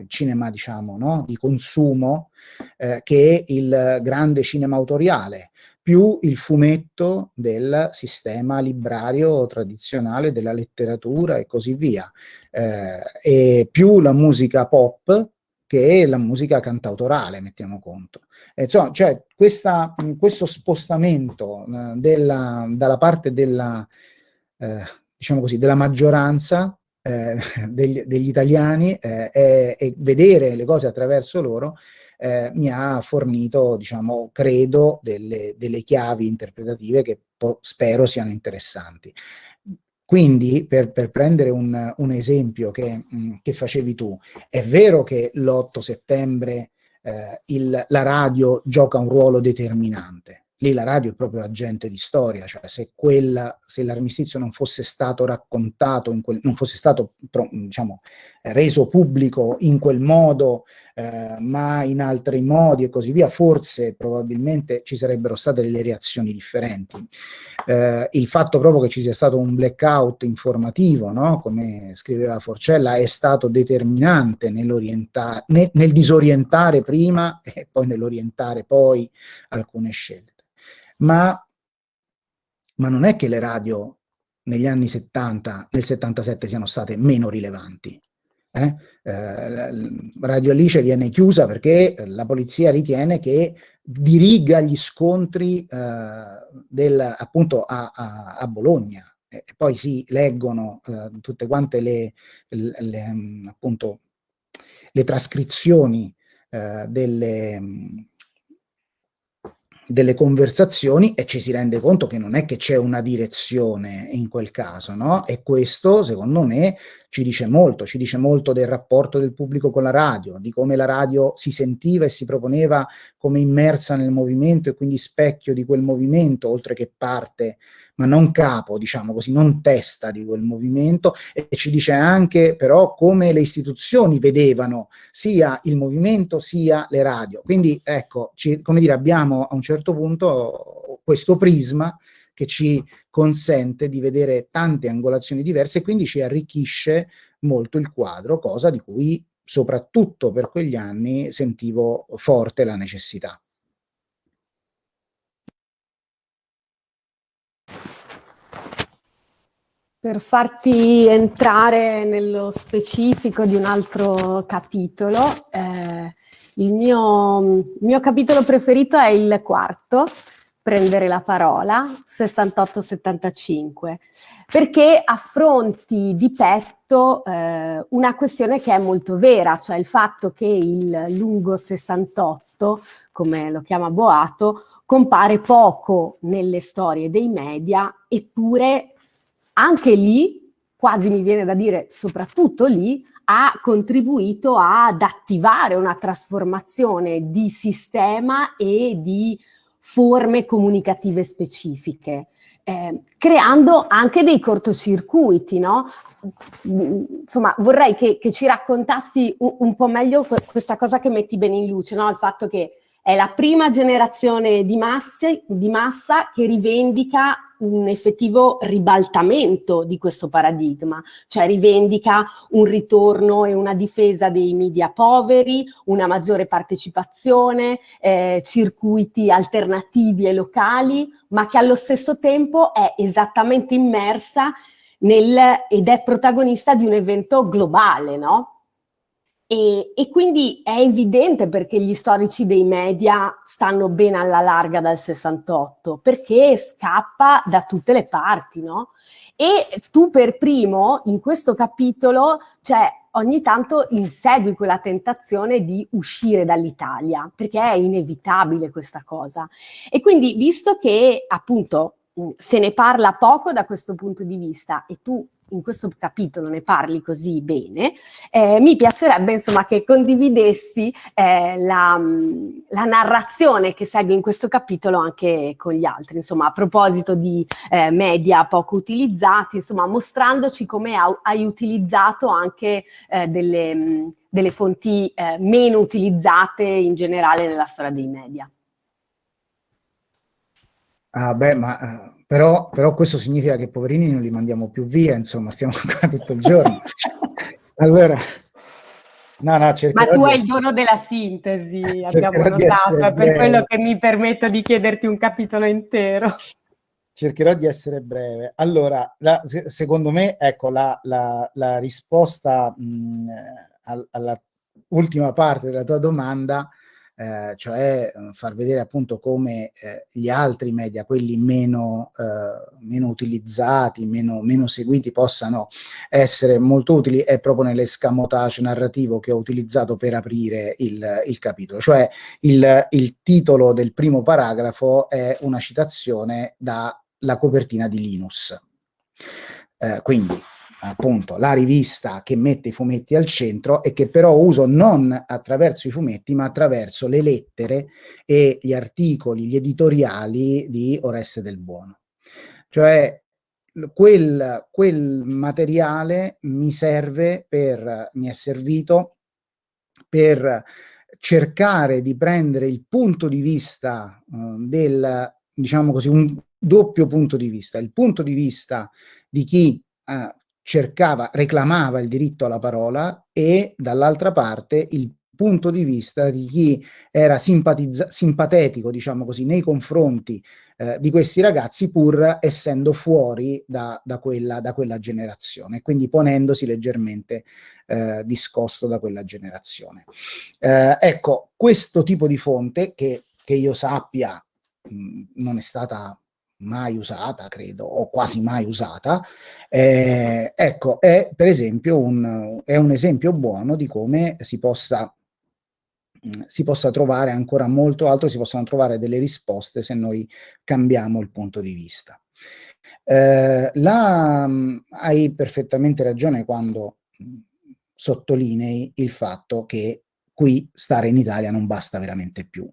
il cinema diciamo no? di consumo eh, che il grande cinema autoriale, più il fumetto del sistema librario tradizionale della letteratura e così via, eh, e più la musica pop che la musica cantautorale, mettiamo conto. E insomma, cioè, questa, questo spostamento eh, della, dalla parte della, eh, diciamo così, della maggioranza eh, degli, degli, italiani eh, e, e, vedere le cose attraverso loro eh, mi ha fornito, diciamo, credo, delle, delle chiavi interpretative che spero siano interessanti. Quindi, per, per prendere un, un esempio che, mh, mm, che, facevi tu, è vero che l'8 settembre eh, il, la radio gioca un ruolo determinante, lì la radio è proprio agente di storia, cioè se, se l'armistizio non fosse stato raccontato, quel, non fosse stato diciamo, reso pubblico in quel modo, eh, ma in altri modi e così via, forse probabilmente ci sarebbero state delle reazioni differenti. Eh, il fatto proprio che ci sia stato un blackout informativo, no? come scriveva Forcella, è stato determinante nel, nel disorientare prima e poi nell'orientare poi alcune scelte ma, ma non è che le radio negli anni 70, nel 77 siano state meno rilevanti. Eh? Eh, Radio Alice viene chiusa perché la polizia ritiene che diriga gli scontri eh, del, appunto a, a, a Bologna e poi si leggono eh, tutte quante le, le, appunto, le trascrizioni eh, delle, delle conversazioni e ci si rende conto che non è che c'è una direzione in quel caso, no? E questo, secondo me, ci dice molto, ci dice molto del rapporto del pubblico con la radio, di come la radio si sentiva e si proponeva come immersa nel movimento e quindi specchio di quel movimento, oltre che parte, ma non capo, diciamo così, non testa di quel movimento, e ci dice anche però come le istituzioni vedevano sia il movimento sia le radio. Quindi ecco, ci, come dire, abbiamo a un certo punto questo prisma che ci consente di vedere tante angolazioni diverse e quindi ci arricchisce molto il quadro, cosa di cui soprattutto per quegli anni sentivo forte la necessità. Per farti entrare nello specifico di un altro capitolo, eh, il, mio, il mio capitolo preferito è il quarto, prendere la parola, 68-75, perché affronti di petto eh, una questione che è molto vera, cioè il fatto che il lungo 68, come lo chiama Boato, compare poco nelle storie dei media, eppure anche lì, quasi mi viene da dire soprattutto lì, ha contribuito ad attivare una trasformazione di sistema e di forme comunicative specifiche, eh, creando anche dei cortocircuiti, no? Insomma, vorrei che, che ci raccontassi un, un, po' meglio questa cosa che metti bene in luce, no? Il fatto che è la prima generazione di, masse, di massa che rivendica un effettivo ribaltamento di questo paradigma, cioè rivendica un ritorno e una difesa dei media poveri, una maggiore partecipazione, eh, circuiti alternativi e locali, ma che allo stesso tempo è esattamente immersa nel, ed è protagonista di un evento globale, no? E, e, quindi è evidente perché gli storici dei media stanno ben alla larga dal 68, perché scappa da tutte le parti, no? E tu per primo, in questo capitolo, cioè ogni tanto insegui quella tentazione di uscire dall'Italia, perché è inevitabile questa cosa. E quindi, visto che appunto se ne parla poco da questo punto di vista e tu in questo capitolo ne parli così bene, eh, mi piacerebbe insomma che condividessi eh, la, la, narrazione che segue in questo capitolo anche con gli altri, insomma a proposito di eh, media poco utilizzati, insomma mostrandoci come hai utilizzato anche eh, delle, delle, fonti eh, meno utilizzate in generale nella storia dei media. Ah beh, ma però, però, questo significa che poverini non li mandiamo più via, insomma, stiamo qua tutto il giorno. allora, no, no, Ma tu hai il dono della sintesi, abbiamo notato, è per quello che mi permetto di chiederti un capitolo intero. Cercherò di essere breve. Allora, la, secondo me, ecco, la, la, la risposta mh, alla ultima parte della tua domanda eh, cioè eh, far vedere appunto come eh, gli altri media, quelli meno, eh, meno utilizzati, meno, meno, seguiti, possano essere molto utili, è proprio nell'escamotage narrativo che ho utilizzato per aprire il, il capitolo. Cioè il, il titolo del primo paragrafo è una citazione dalla copertina di Linus. Eh, quindi appunto la rivista che mette i fumetti al centro e che però uso non attraverso i fumetti ma attraverso le lettere e gli articoli, gli editoriali di Oreste del Buono. Cioè quel, quel materiale mi serve per, mi è servito per cercare di prendere il punto di vista uh, del, diciamo così, un doppio punto di vista, il punto di vista di chi uh, cercava, reclamava il diritto alla parola e dall'altra parte il punto di vista di chi era simpatetico, diciamo così, nei confronti eh, di questi ragazzi pur essendo fuori da, da, quella, da quella, generazione, quindi ponendosi leggermente eh, discosto da quella generazione. Eh, ecco, questo tipo di fonte che, che io sappia mh, non è stata mai usata, credo, o quasi mai usata, eh, ecco, è per esempio un, è un esempio buono di come si possa, si possa trovare ancora molto altro, si possono trovare delle risposte se noi cambiamo il punto di vista. Eh, la, hai perfettamente ragione quando sottolinei il fatto che qui stare in Italia non basta veramente più.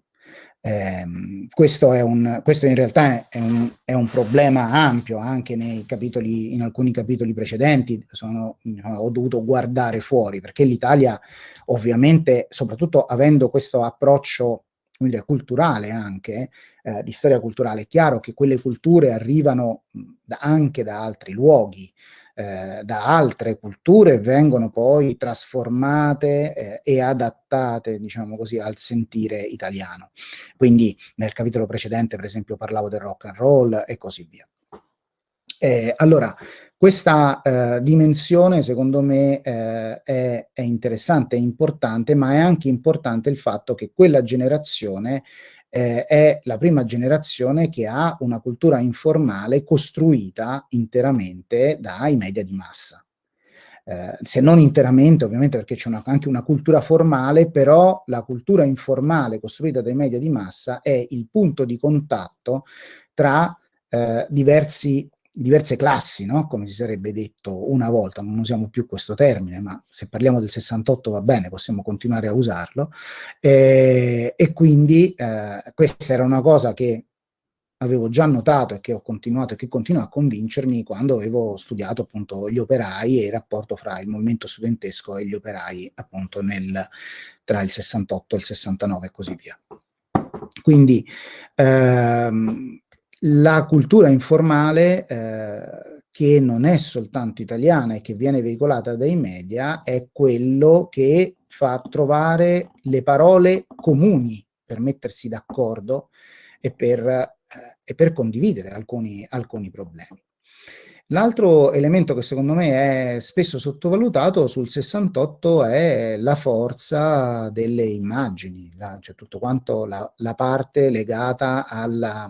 Eh, questo, un, questo, in realtà è un, è un, problema ampio anche capitoli, in alcuni capitoli precedenti sono, ho dovuto guardare fuori perché l'Italia ovviamente soprattutto avendo questo approccio dire, culturale anche, eh, di storia culturale, è chiaro che quelle culture arrivano anche da altri luoghi, eh, da altre culture vengono poi trasformate eh, e adattate, diciamo così, al sentire italiano. Quindi nel capitolo precedente, per esempio, parlavo del rock and roll e così via. Eh, allora, questa eh, dimensione secondo me eh, è, è, interessante, è importante, ma è anche importante il fatto che quella generazione eh, è la prima generazione che ha una cultura informale costruita interamente dai media di massa. Eh, se non interamente ovviamente perché c'è anche una cultura formale, però la cultura informale costruita dai media di massa è il punto di contatto tra eh, diversi diverse classi, no? come si sarebbe detto una volta, non usiamo più questo termine, ma se parliamo del 68 va bene, possiamo continuare a usarlo, eh, e quindi eh, questa era una cosa che avevo già notato e che ho continuato e che continua a convincermi quando avevo studiato appunto gli operai e il rapporto fra il movimento studentesco e gli operai appunto nel, tra il 68 e il 69 e così via. Quindi ehm, la cultura informale, eh, che non è soltanto italiana e che viene veicolata dai media, è quello che fa trovare le parole comuni per mettersi d'accordo e, eh, e, per condividere alcuni, alcuni problemi. L'altro elemento che secondo me è spesso sottovalutato sul 68 è la forza delle immagini, la, cioè tutto quanto la, la parte legata alla,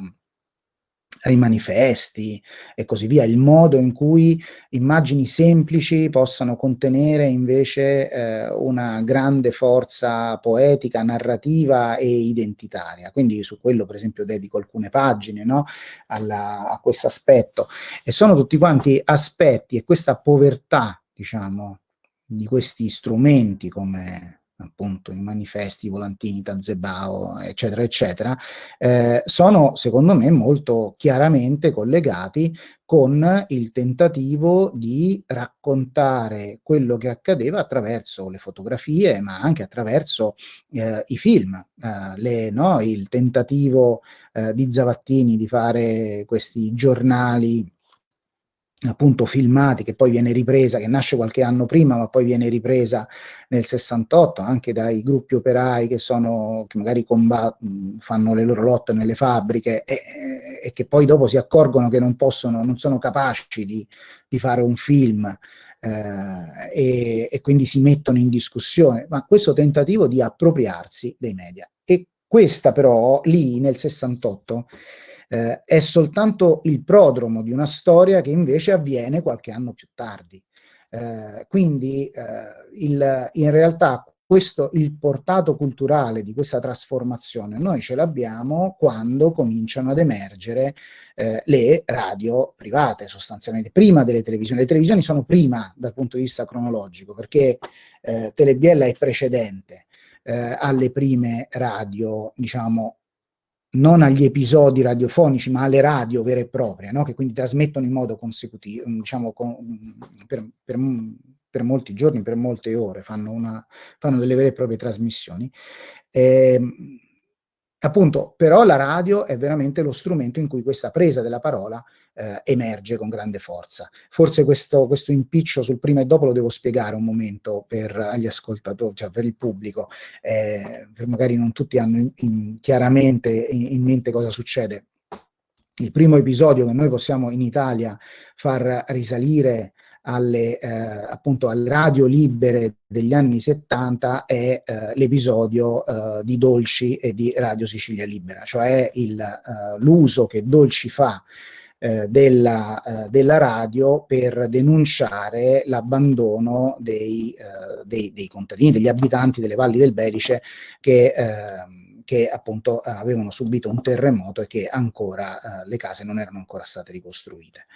ai manifesti e così via, il modo in cui immagini semplici possano contenere invece eh, una grande forza poetica, narrativa e identitaria. Quindi su quello per esempio dedico alcune pagine no? Alla, a questo aspetto. E sono tutti quanti aspetti e questa povertà, diciamo, di questi strumenti come appunto i manifesti, i volantini, Tazebao, eccetera, eccetera, eh, sono secondo me molto chiaramente collegati con il tentativo di raccontare quello che accadeva attraverso le fotografie, ma anche attraverso eh, i film, eh, le, no? il tentativo eh, di Zavattini di fare questi giornali appunto filmati, che poi viene ripresa, che nasce qualche anno prima, ma poi viene ripresa nel 68, anche dai gruppi operai che, sono, che magari fanno le loro lotte nelle fabbriche e, e, che poi dopo si accorgono che non possono, non sono capaci di, di fare un film eh, e, e quindi si mettono in discussione, ma questo tentativo di appropriarsi dei media. E questa però, lì nel 68, eh, è soltanto il prodromo di una storia che invece avviene qualche anno più tardi. Eh, quindi eh, il, in realtà questo, il portato culturale di questa trasformazione noi ce l'abbiamo quando cominciano ad emergere eh, le radio private sostanzialmente, prima delle televisioni. Le televisioni sono prima dal punto di vista cronologico perché eh, Telebiella è precedente eh, alle prime radio, diciamo, non agli episodi radiofonici, ma alle radio vere e proprie, no? che quindi trasmettono in modo consecutivo, diciamo, con, per, per, per, molti giorni, per molte ore, fanno, una, fanno delle vere e proprie trasmissioni. Eh, appunto, però la radio è veramente lo strumento in cui questa presa della parola eh, emerge con grande forza. Forse questo, questo, impiccio sul prima e dopo lo devo spiegare un momento per gli ascoltatori, cioè per il pubblico, eh, per magari non tutti hanno in, in, chiaramente in, in mente cosa succede. Il primo episodio che noi possiamo in Italia far risalire alle, eh, appunto alle radio libere degli anni 70 è eh, l'episodio eh, di Dolci e di Radio Sicilia Libera, cioè eh, l'uso che Dolci fa eh, della, eh, della, radio per denunciare l'abbandono dei, dei, dei, contadini, degli abitanti delle valli del Belice che, ehm, che appunto avevano subito un terremoto e che ancora eh, le case non erano ancora state ricostruite.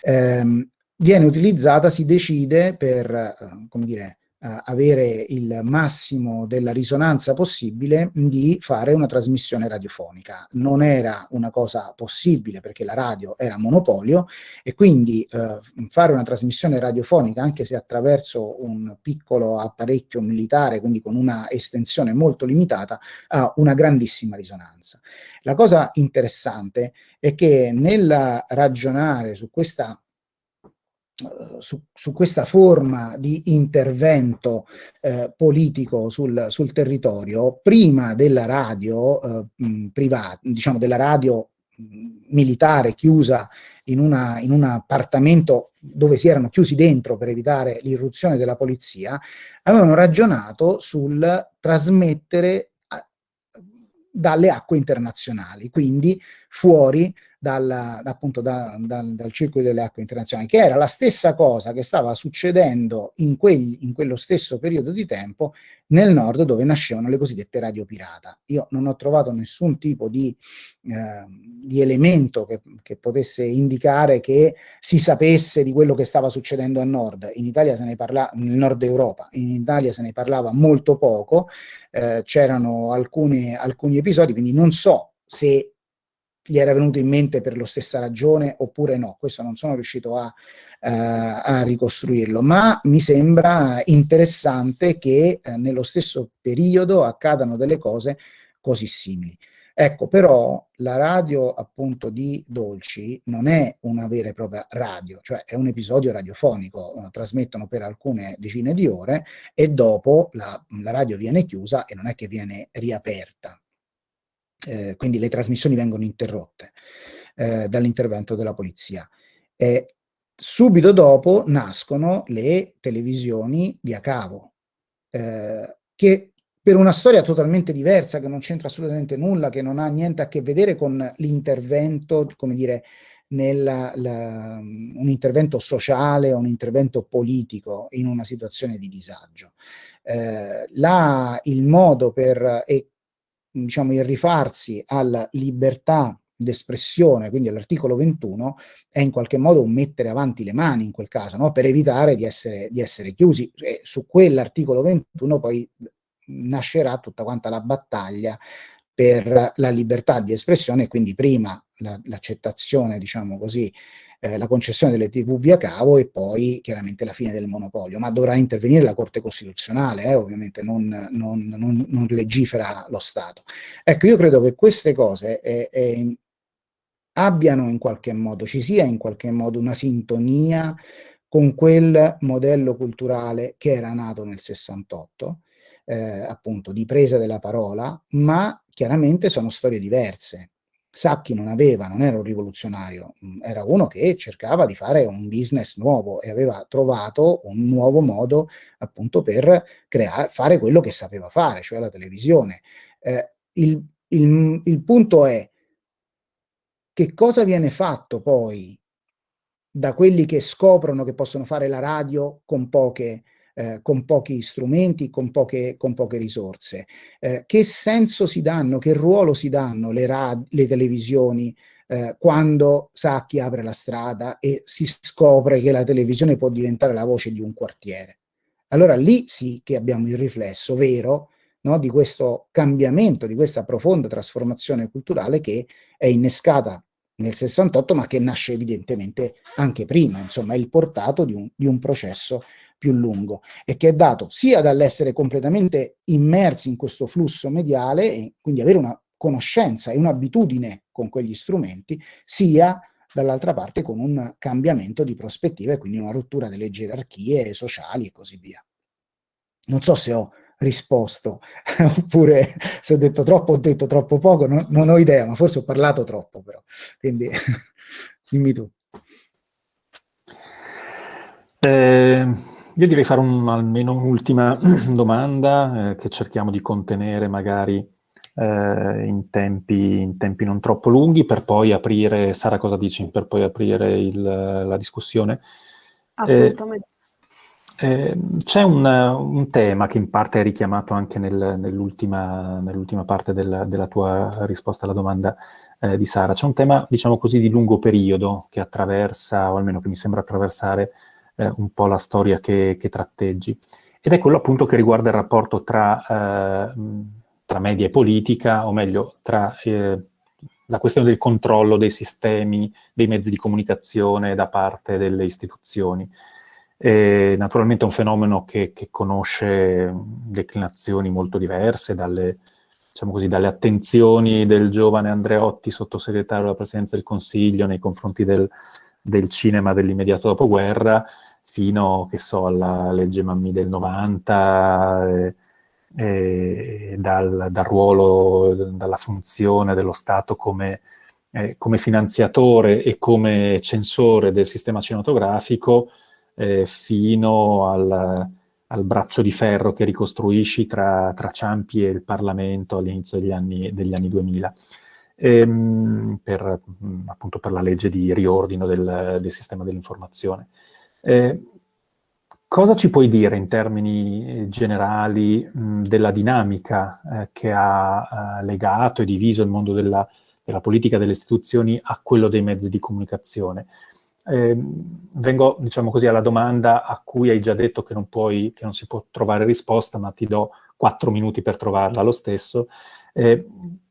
Ehm, viene utilizzata, si decide per, eh, come dire, eh, avere il massimo della risonanza possibile di fare una trasmissione radiofonica. Non era una cosa possibile perché la radio era monopolio e quindi eh, fare una trasmissione radiofonica anche se attraverso un piccolo apparecchio militare, quindi con una estensione molto limitata, ha una grandissima risonanza. La cosa interessante è che nel ragionare su questa su, su, questa forma di intervento eh, politico sul, sul, territorio, prima della radio eh, privata, diciamo della radio militare chiusa in, una, in, un appartamento dove si erano chiusi dentro per evitare l'irruzione della polizia, avevano ragionato sul trasmettere dalle acque internazionali, quindi fuori dal, appunto da, dal, dal, circuito delle acque internazionali, che era la stessa cosa che stava succedendo in, quegli, in quello stesso periodo di tempo nel nord dove nascevano le cosiddette radio pirata. Io non ho trovato nessun tipo di, eh, di elemento che, che, potesse indicare che si sapesse di quello che stava succedendo a nord. In Italia se ne parlava, nel nord Europa, in Italia se ne parlava molto poco, eh, c'erano alcuni, alcuni episodi, quindi non so se gli era venuto in mente per la stessa ragione oppure no, questo non sono riuscito a, eh, a ricostruirlo, ma mi sembra interessante che eh, nello stesso periodo accadano delle cose così simili. Ecco, però la radio appunto di Dolci non è una vera e propria radio, cioè è un episodio radiofonico, eh, trasmettono per alcune decine di ore e dopo la, la radio viene chiusa e non è che viene riaperta eh, quindi le trasmissioni vengono interrotte eh, dall'intervento della polizia. E subito dopo nascono le televisioni via cavo, eh, che per una storia totalmente diversa, che non c'entra assolutamente nulla, che non ha niente a che vedere con l'intervento, come dire, nella, la, un intervento sociale, un intervento politico in una situazione di disagio. Eh, la, il modo per, e diciamo, il rifarsi alla libertà d'espressione, quindi all'articolo 21, è in qualche modo un mettere avanti le mani in quel caso, no? per evitare di essere, di essere chiusi. E su quell'articolo 21 poi nascerà tutta quanta la battaglia per la libertà di espressione, quindi prima l'accettazione, la, diciamo così, eh, la concessione delle TV via cavo e poi chiaramente la fine del monopolio, ma dovrà intervenire la Corte Costituzionale, eh, ovviamente non, non, non, non, legifera lo Stato. Ecco, io credo che queste cose eh, eh, abbiano in qualche modo, ci sia in qualche modo una sintonia con quel modello culturale che era nato nel 68, eh, appunto di presa della parola, ma chiaramente sono storie diverse. Sacchi non aveva, non era un rivoluzionario, mm, era uno che cercava di fare un business nuovo e aveva trovato un nuovo modo appunto per creare, fare quello che sapeva fare, cioè la televisione. Eh, il, il, il punto è che cosa viene fatto poi da quelli che scoprono che possono fare la radio con poche eh, con pochi strumenti, con poche, con poche risorse. Eh, che senso si danno, che ruolo si danno le, le televisioni eh, quando Sacchi apre la strada e si scopre che la televisione può diventare la voce di un quartiere? Allora lì sì che abbiamo il riflesso vero no, di questo cambiamento, di questa profonda trasformazione culturale che è innescata nel 68, ma che nasce evidentemente anche prima, insomma è il portato di un, di un processo più lungo e che è dato sia dall'essere completamente immersi in questo flusso mediale e quindi avere una conoscenza e un'abitudine con quegli strumenti, sia dall'altra parte con un cambiamento di prospettiva e quindi una rottura delle gerarchie sociali e così via. Non so se ho risposto, oppure se ho detto troppo, ho detto troppo poco, non, non ho idea, ma forse ho parlato troppo però, quindi dimmi tu. Eh, io direi fare un, almeno un'ultima domanda eh, che cerchiamo di contenere magari eh, in, tempi, in, tempi, non troppo lunghi per poi aprire, Sara cosa dici, per poi aprire il, la discussione? Assolutamente. Eh, c'è un, un, tema che in parte è richiamato anche nel, nell'ultima, nell parte del, della tua risposta alla domanda eh, di Sara. C'è un tema, diciamo così, di lungo periodo che attraversa, o almeno che mi sembra attraversare, eh, un po' la storia che, che, tratteggi. Ed è quello appunto che riguarda il rapporto tra, eh, tra media e politica, o meglio, tra eh, la questione del controllo dei sistemi, dei mezzi di comunicazione da parte delle istituzioni. E, naturalmente è un fenomeno che, che, conosce declinazioni molto diverse, dalle, diciamo così, dalle attenzioni del giovane Andreotti, sottosegretario della Presidenza del Consiglio, nei confronti del, del cinema dell'immediato dopoguerra, fino, so, alla legge Mammi del 90, eh, eh, dal, dal, ruolo, dalla funzione dello Stato come, eh, come, finanziatore e come censore del sistema cinematografico, eh, fino al, al, braccio di ferro che ricostruisci tra, tra Ciampi e il Parlamento all'inizio degli anni, degli anni 2000. Ehm, per, appunto per la legge di riordino del, del sistema dell'informazione. Eh, cosa ci puoi dire in termini eh, generali mh, della dinamica eh, che ha eh, legato e diviso il mondo della, della, politica delle istituzioni a quello dei mezzi di comunicazione? Eh, vengo, diciamo così, alla domanda a cui hai già detto che non, puoi, che non si può trovare risposta, ma ti do quattro minuti per trovarla lo stesso. Eh,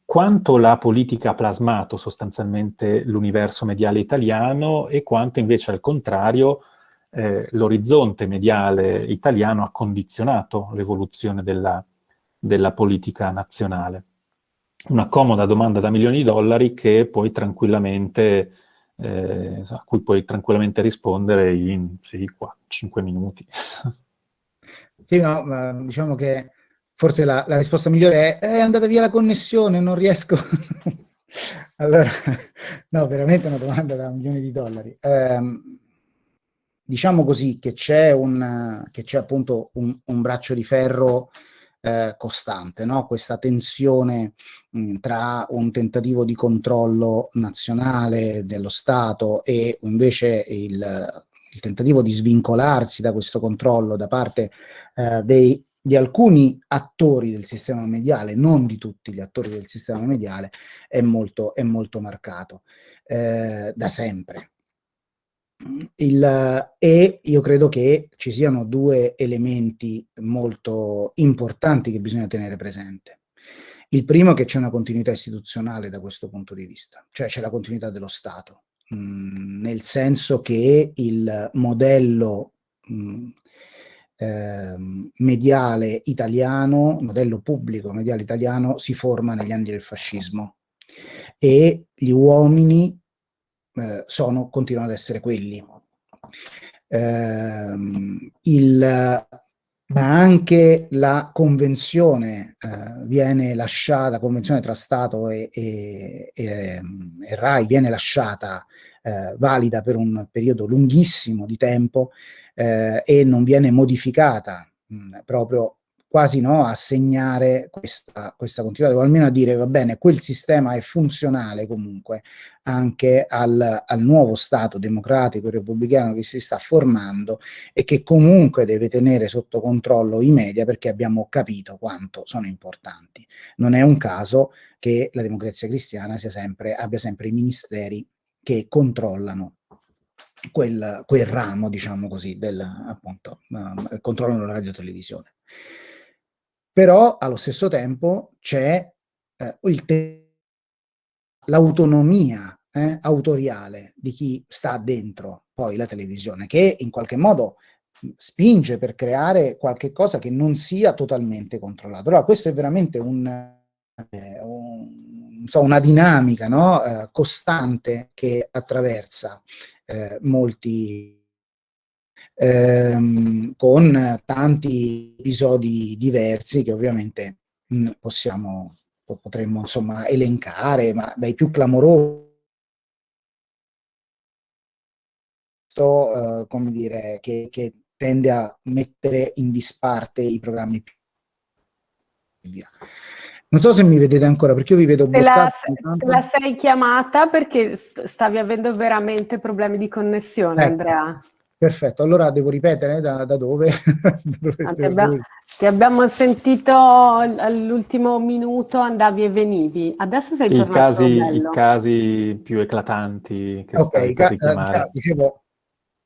quanto la politica ha plasmato sostanzialmente l'universo mediale italiano e quanto invece al contrario eh, l'orizzonte mediale italiano ha condizionato l'evoluzione della, della politica nazionale. Una comoda domanda da milioni di dollari che puoi tranquillamente, eh, a cui puoi tranquillamente rispondere in sì, 4, 5 minuti. Sì, no, diciamo che forse la, la risposta migliore è è andata via la connessione, non riesco. allora, no, veramente una domanda da milioni di dollari. Eh, diciamo così un, che c'è appunto un, un, braccio di ferro eh, costante, no? questa tensione mh, tra un tentativo di controllo nazionale dello Stato e invece il, il tentativo di svincolarsi da questo controllo da parte eh, dei, di alcuni attori del sistema mediale, non di tutti gli attori del sistema mediale, è molto, è molto marcato eh, da sempre. Il, e io credo che ci siano due elementi molto importanti che bisogna tenere presente. Il primo è che c'è una continuità istituzionale da questo punto di vista, cioè c'è la continuità dello Stato, mh, mm, nel senso che il modello mh, mm, eh, mediale italiano, modello pubblico mediale italiano, si forma negli anni del fascismo e gli uomini eh, sono, continuano ad essere quelli. Eh, il, ma anche la convenzione eh, viene lasciata, la convenzione tra Stato e, e, e, e RAI viene lasciata eh, valida per un periodo lunghissimo di tempo eh, e non viene modificata mh, proprio quasi no, a segnare questa, questa continuità, o almeno a dire va bene, quel sistema è funzionale comunque anche al, al nuovo Stato democratico e repubblicano che si sta formando e che comunque deve tenere sotto controllo i media perché abbiamo capito quanto sono importanti. Non è un caso che la democrazia cristiana sempre, abbia sempre i ministeri che controllano quel, quel ramo, diciamo così, del, appunto, uh, controllano la radio televisione però allo stesso tempo c'è eh, l'autonomia eh, autoriale di chi sta dentro poi la televisione, che in qualche modo spinge per creare qualche cosa che non sia totalmente controllato. Allora questo è veramente un, eh, un, so, una dinamica no? eh, costante che attraversa eh, molti ehm, con tanti episodi diversi che ovviamente mh, mm, possiamo, potremmo insomma elencare, ma dai più clamorosi Uh, come dire, che, che, tende a mettere in disparte i programmi più via. Non so se mi vedete ancora, perché io vi vedo bloccati. Te la, te la sei chiamata perché stavi avendo veramente problemi di connessione, ecco. Andrea. Perfetto, allora devo ripetere da, da dove? da dove ah, ti, abbiamo, ti, abbiamo, sentito all'ultimo minuto, andavi e venivi. Adesso sei I tornato casi, I casi più eclatanti che okay, stai per eh, dicevo,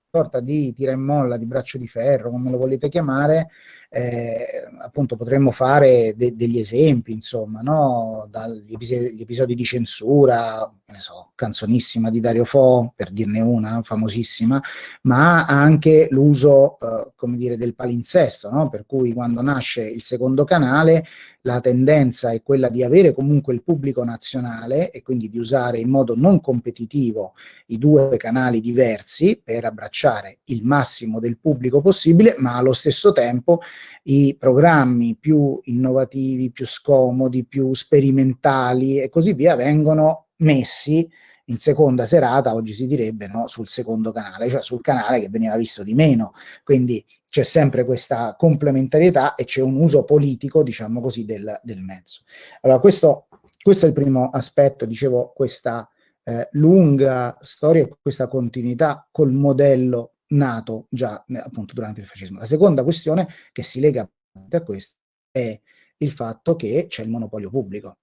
sorta di tira e molla, di braccio di ferro, come lo volete chiamare, eh, appunto potremmo fare de degli esempi, insomma, no? dagli episodi, episodi, di censura, ne so, canzonissima di Dario Fo, per dirne una, famosissima, ma anche l'uso, eh, come dire, del palinsesto, no? per cui quando nasce il secondo canale la tendenza è quella di avere comunque il pubblico nazionale e quindi di usare in modo non competitivo i due canali diversi per abbracciare il massimo del pubblico possibile, ma allo stesso tempo i programmi più innovativi, più scomodi, più sperimentali e così via vengono messi in seconda serata, oggi si direbbe, no, sul secondo canale, cioè sul canale che veniva visto di meno. Quindi c'è sempre questa complementarietà e c'è un uso politico, diciamo così, del, del mezzo. Allora, questo, questo, è il primo aspetto, dicevo, questa eh, lunga storia, questa continuità col modello nato già appunto durante il fascismo. La seconda questione che si lega a questo è il fatto che c'è il monopolio pubblico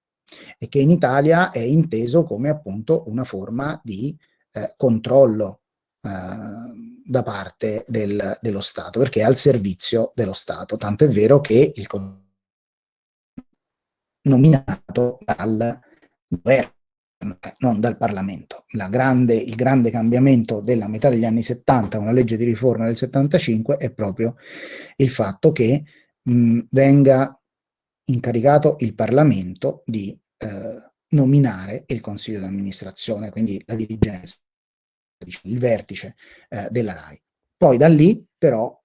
e che in Italia è inteso come appunto una forma di eh, controllo eh, da parte del, dello Stato, perché è al servizio dello Stato, tanto è vero che il nominato dal governo, non dal Parlamento. Grande, il grande cambiamento della metà degli anni 70, una legge di riforma del 75, è proprio il fatto che mh, venga incaricato il Parlamento di eh, nominare il consiglio di amministrazione, quindi la dirigenza, il vertice eh, della RAI. Poi da lì però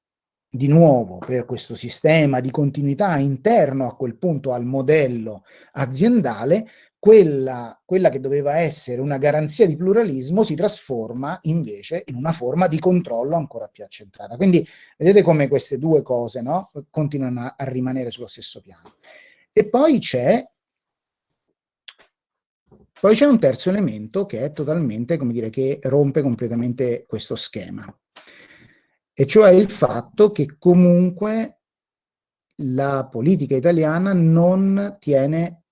di nuovo per questo sistema di continuità interno a quel punto al modello aziendale, quella, quella, che doveva essere una garanzia di pluralismo si trasforma invece in una forma di controllo ancora più accentrata. Quindi vedete come queste due cose no, continuano a, a rimanere sullo stesso piano. E poi c'è poi c'è un terzo elemento che è totalmente, come dire, che rompe completamente questo schema, e cioè il fatto che comunque la politica italiana non tiene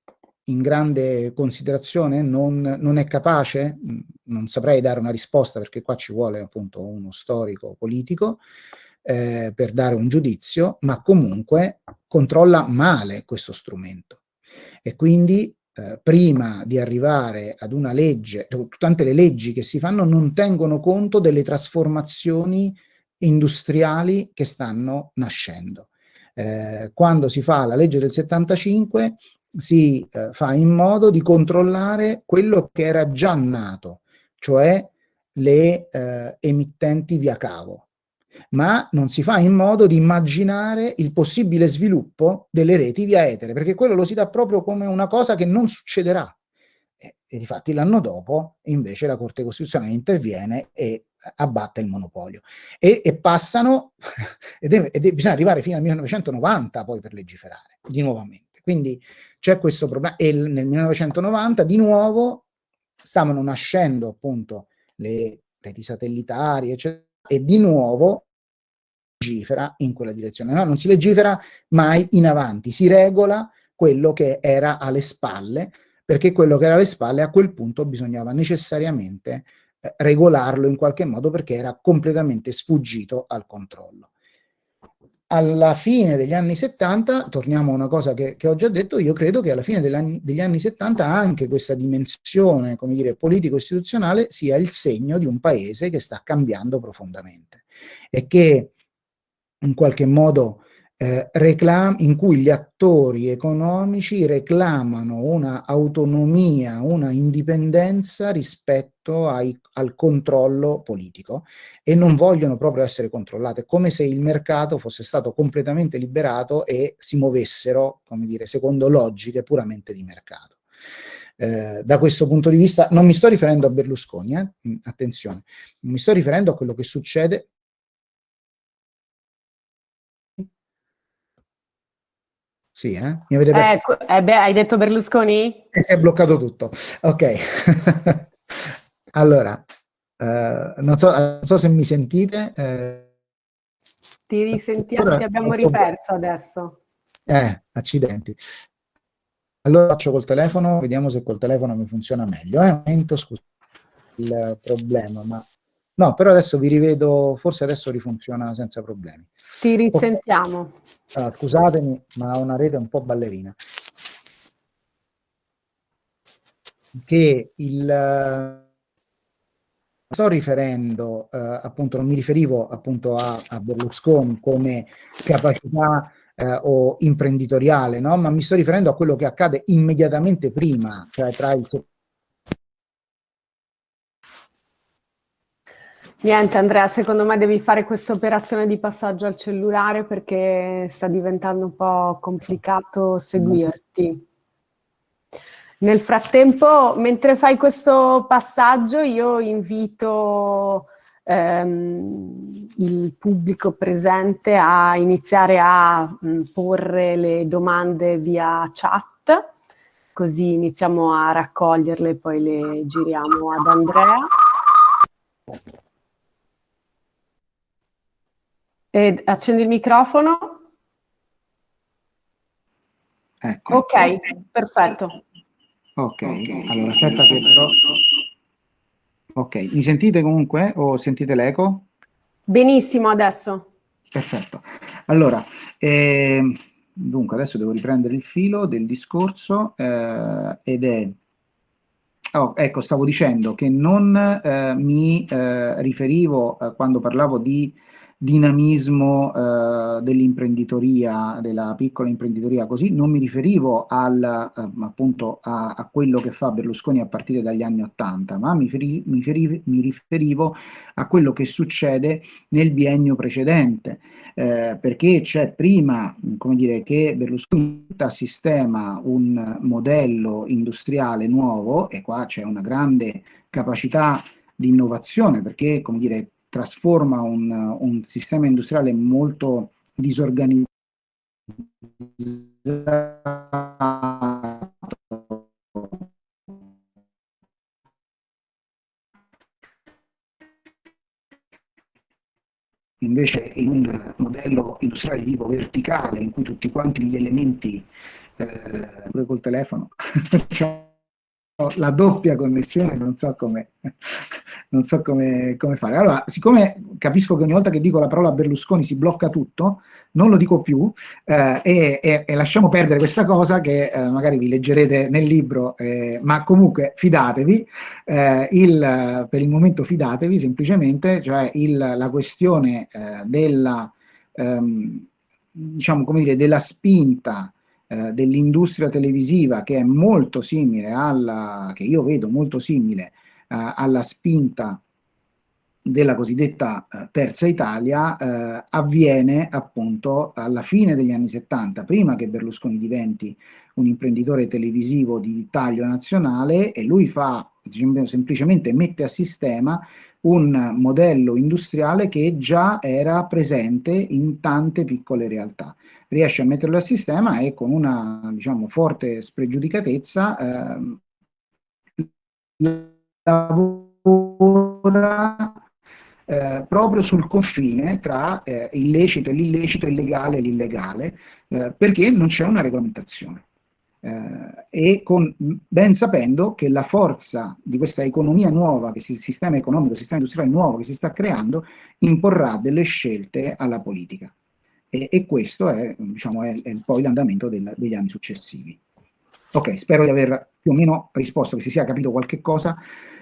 in grande considerazione, non, non, è capace, non saprei dare una risposta perché qua ci vuole appunto uno storico politico eh, per dare un giudizio, ma comunque controlla male questo strumento. E quindi eh, prima di arrivare ad una legge, tante le leggi che si fanno non tengono conto delle trasformazioni industriali che stanno nascendo. Eh, quando si fa la legge del 75 si eh, fa in modo di controllare quello che era già nato, cioè le eh, emittenti via cavo ma non si fa in modo di immaginare il possibile sviluppo delle reti via etere, perché quello lo si dà proprio come una cosa che non succederà. E, e difatti l'anno dopo invece la Corte Costituzionale interviene e abbatte il monopolio. E, e passano, ed, è, ed è, bisogna arrivare fino al 1990 poi per legiferare, di nuovamente. Quindi c'è questo problema, e nel 1990 di nuovo stavano nascendo appunto le reti satellitari, eccetera, e di nuovo legifera in quella direzione. No, non si legifera mai in avanti, si regola quello che era alle spalle, perché quello che era alle spalle a quel punto bisognava necessariamente eh, regolarlo in qualche modo perché era completamente sfuggito al controllo. Alla fine degli anni 70, torniamo a una cosa che, che ho già detto, io credo che alla fine degli anni, degli anni 70 anche questa dimensione, come dire, politico-istituzionale sia il segno di un paese che sta cambiando profondamente e che in qualche modo eh, in cui gli attori economici reclamano una autonomia, una indipendenza rispetto ai, al controllo politico e non vogliono proprio essere controllate, come se il mercato fosse stato completamente liberato e si muovessero, come dire, secondo logiche puramente di mercato. Eh, da questo punto di vista non mi sto riferendo a Berlusconi, eh? attenzione, mi sto riferendo a quello che succede Sì, eh? Mi avete perso? Eh, eh beh, hai detto Berlusconi? E si è bloccato tutto. Ok. allora, eh, non, so, non, so, se mi sentite. Eh, ti risentiamo, ti abbiamo riperso adesso. Eh, accidenti. Allora faccio col telefono, vediamo se col telefono mi funziona meglio. Eh, momento, scusa il problema, ma No, però adesso vi rivedo, forse adesso rifunziona senza problemi. Ti risentiamo. Okay. Allora, scusatemi, ma ho una rete un po' ballerina. Che il... Sto riferendo, eh, appunto, non mi riferivo appunto a, a Berlusconi come capacità eh, o imprenditoriale, no? ma mi sto riferendo a quello che accade immediatamente prima, cioè tra il Niente Andrea, secondo me devi fare questa operazione di passaggio al cellulare perché sta diventando un po' complicato seguirti. Nel frattempo, mentre fai questo passaggio, io invito ehm, il pubblico presente a iniziare a mh, porre le domande via chat, così iniziamo a raccoglierle e poi le giriamo ad Andrea. E accendi il microfono. Ecco. Ok, perfetto. Ok, allora aspetta che però... Ok, mi sentite comunque o sentite l'eco? Benissimo adesso. Perfetto. Allora, eh, dunque adesso devo riprendere il filo del discorso eh, ed è... Oh, ecco, stavo dicendo che non eh, mi eh, riferivo eh, quando parlavo di dinamismo eh, dell'imprenditoria, della piccola imprenditoria così, non mi riferivo al, eh, appunto a, a, quello che fa Berlusconi a partire dagli anni Ottanta, ma mi, feri, mi, feri, mi, riferivo a quello che succede nel biennio precedente, eh, perché c'è prima, come dire, che Berlusconi sistema un modello industriale nuovo, e qua c'è una grande capacità di innovazione, perché, come dire, trasforma un, un sistema industriale molto disorganizzato. Invece in un modello industriale tipo verticale in cui tutti quanti gli elementi eh, pure col telefono la doppia connessione non so come non so come, come, fare. Allora, siccome capisco che ogni volta che dico la parola Berlusconi si blocca tutto, non lo dico più eh, e, e, e, lasciamo perdere questa cosa che eh, magari vi leggerete nel libro, eh, ma comunque fidatevi, eh, il, per il momento fidatevi semplicemente, cioè il, la questione eh, della, ehm, diciamo come dire, della spinta eh, dell'industria televisiva che è molto simile alla, che io vedo molto simile eh, alla spinta della cosiddetta eh, terza Italia eh, avviene appunto alla fine degli anni 70, prima che Berlusconi diventi un imprenditore televisivo di taglio nazionale e lui fa, diciamo, semplicemente mette a sistema un modello industriale che già era presente in tante piccole realtà. Riesce a metterlo a sistema e con una diciamo, forte spregiudicatezza eh, lavora eh, proprio sul confine tra eh, illecito e l'illecito, illegale e l'illegale, eh, perché non c'è una regolamentazione. Eh, e con, ben sapendo che la forza di questa economia nuova, che il sistema economico, il sistema industriale nuovo che si sta creando, imporrà delle scelte alla politica. E, e questo è, diciamo, è, è poi l'andamento degli anni successivi. Ok, spero di aver più o meno risposto, che si sia capito qualche cosa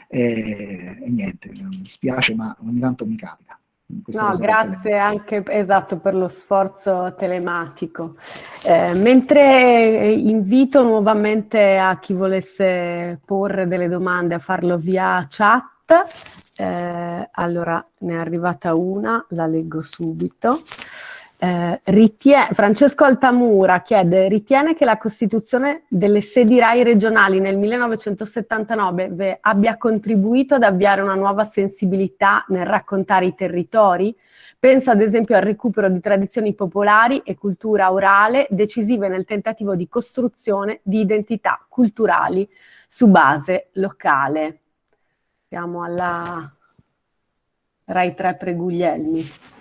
e, e niente, mi spiace ma ogni tanto mi capita. No, grazie anche esatto, per lo sforzo telematico. Eh, mentre invito nuovamente a chi volesse porre delle domande a farlo via chat, eh, allora ne è arrivata una, la leggo subito. Eh, Francesco Altamura chiede, ritiene che la costituzione delle sedi RAI regionali nel 1979 abbia contribuito ad avviare una nuova sensibilità nel raccontare i territori? Penso ad esempio al recupero di tradizioni popolari e cultura orale decisive nel tentativo di costruzione di identità culturali su base locale. Siamo alla RAI 3 Preguglielmi.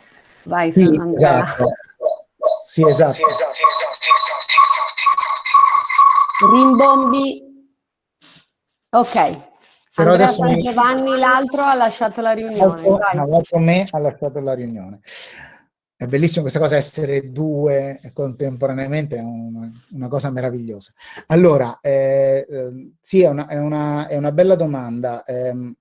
Vai, sì, esatto. Sì, esatto. Rimbombi. Ok. Però Andrea San Giovanni, l'altro, ha lasciato la riunione. L'altro me ha lasciato la riunione. È bellissimo questa cosa, essere due contemporaneamente, è una, una cosa meravigliosa. Allora, eh, eh, sì, è una, è, una, è una, bella domanda. Eh,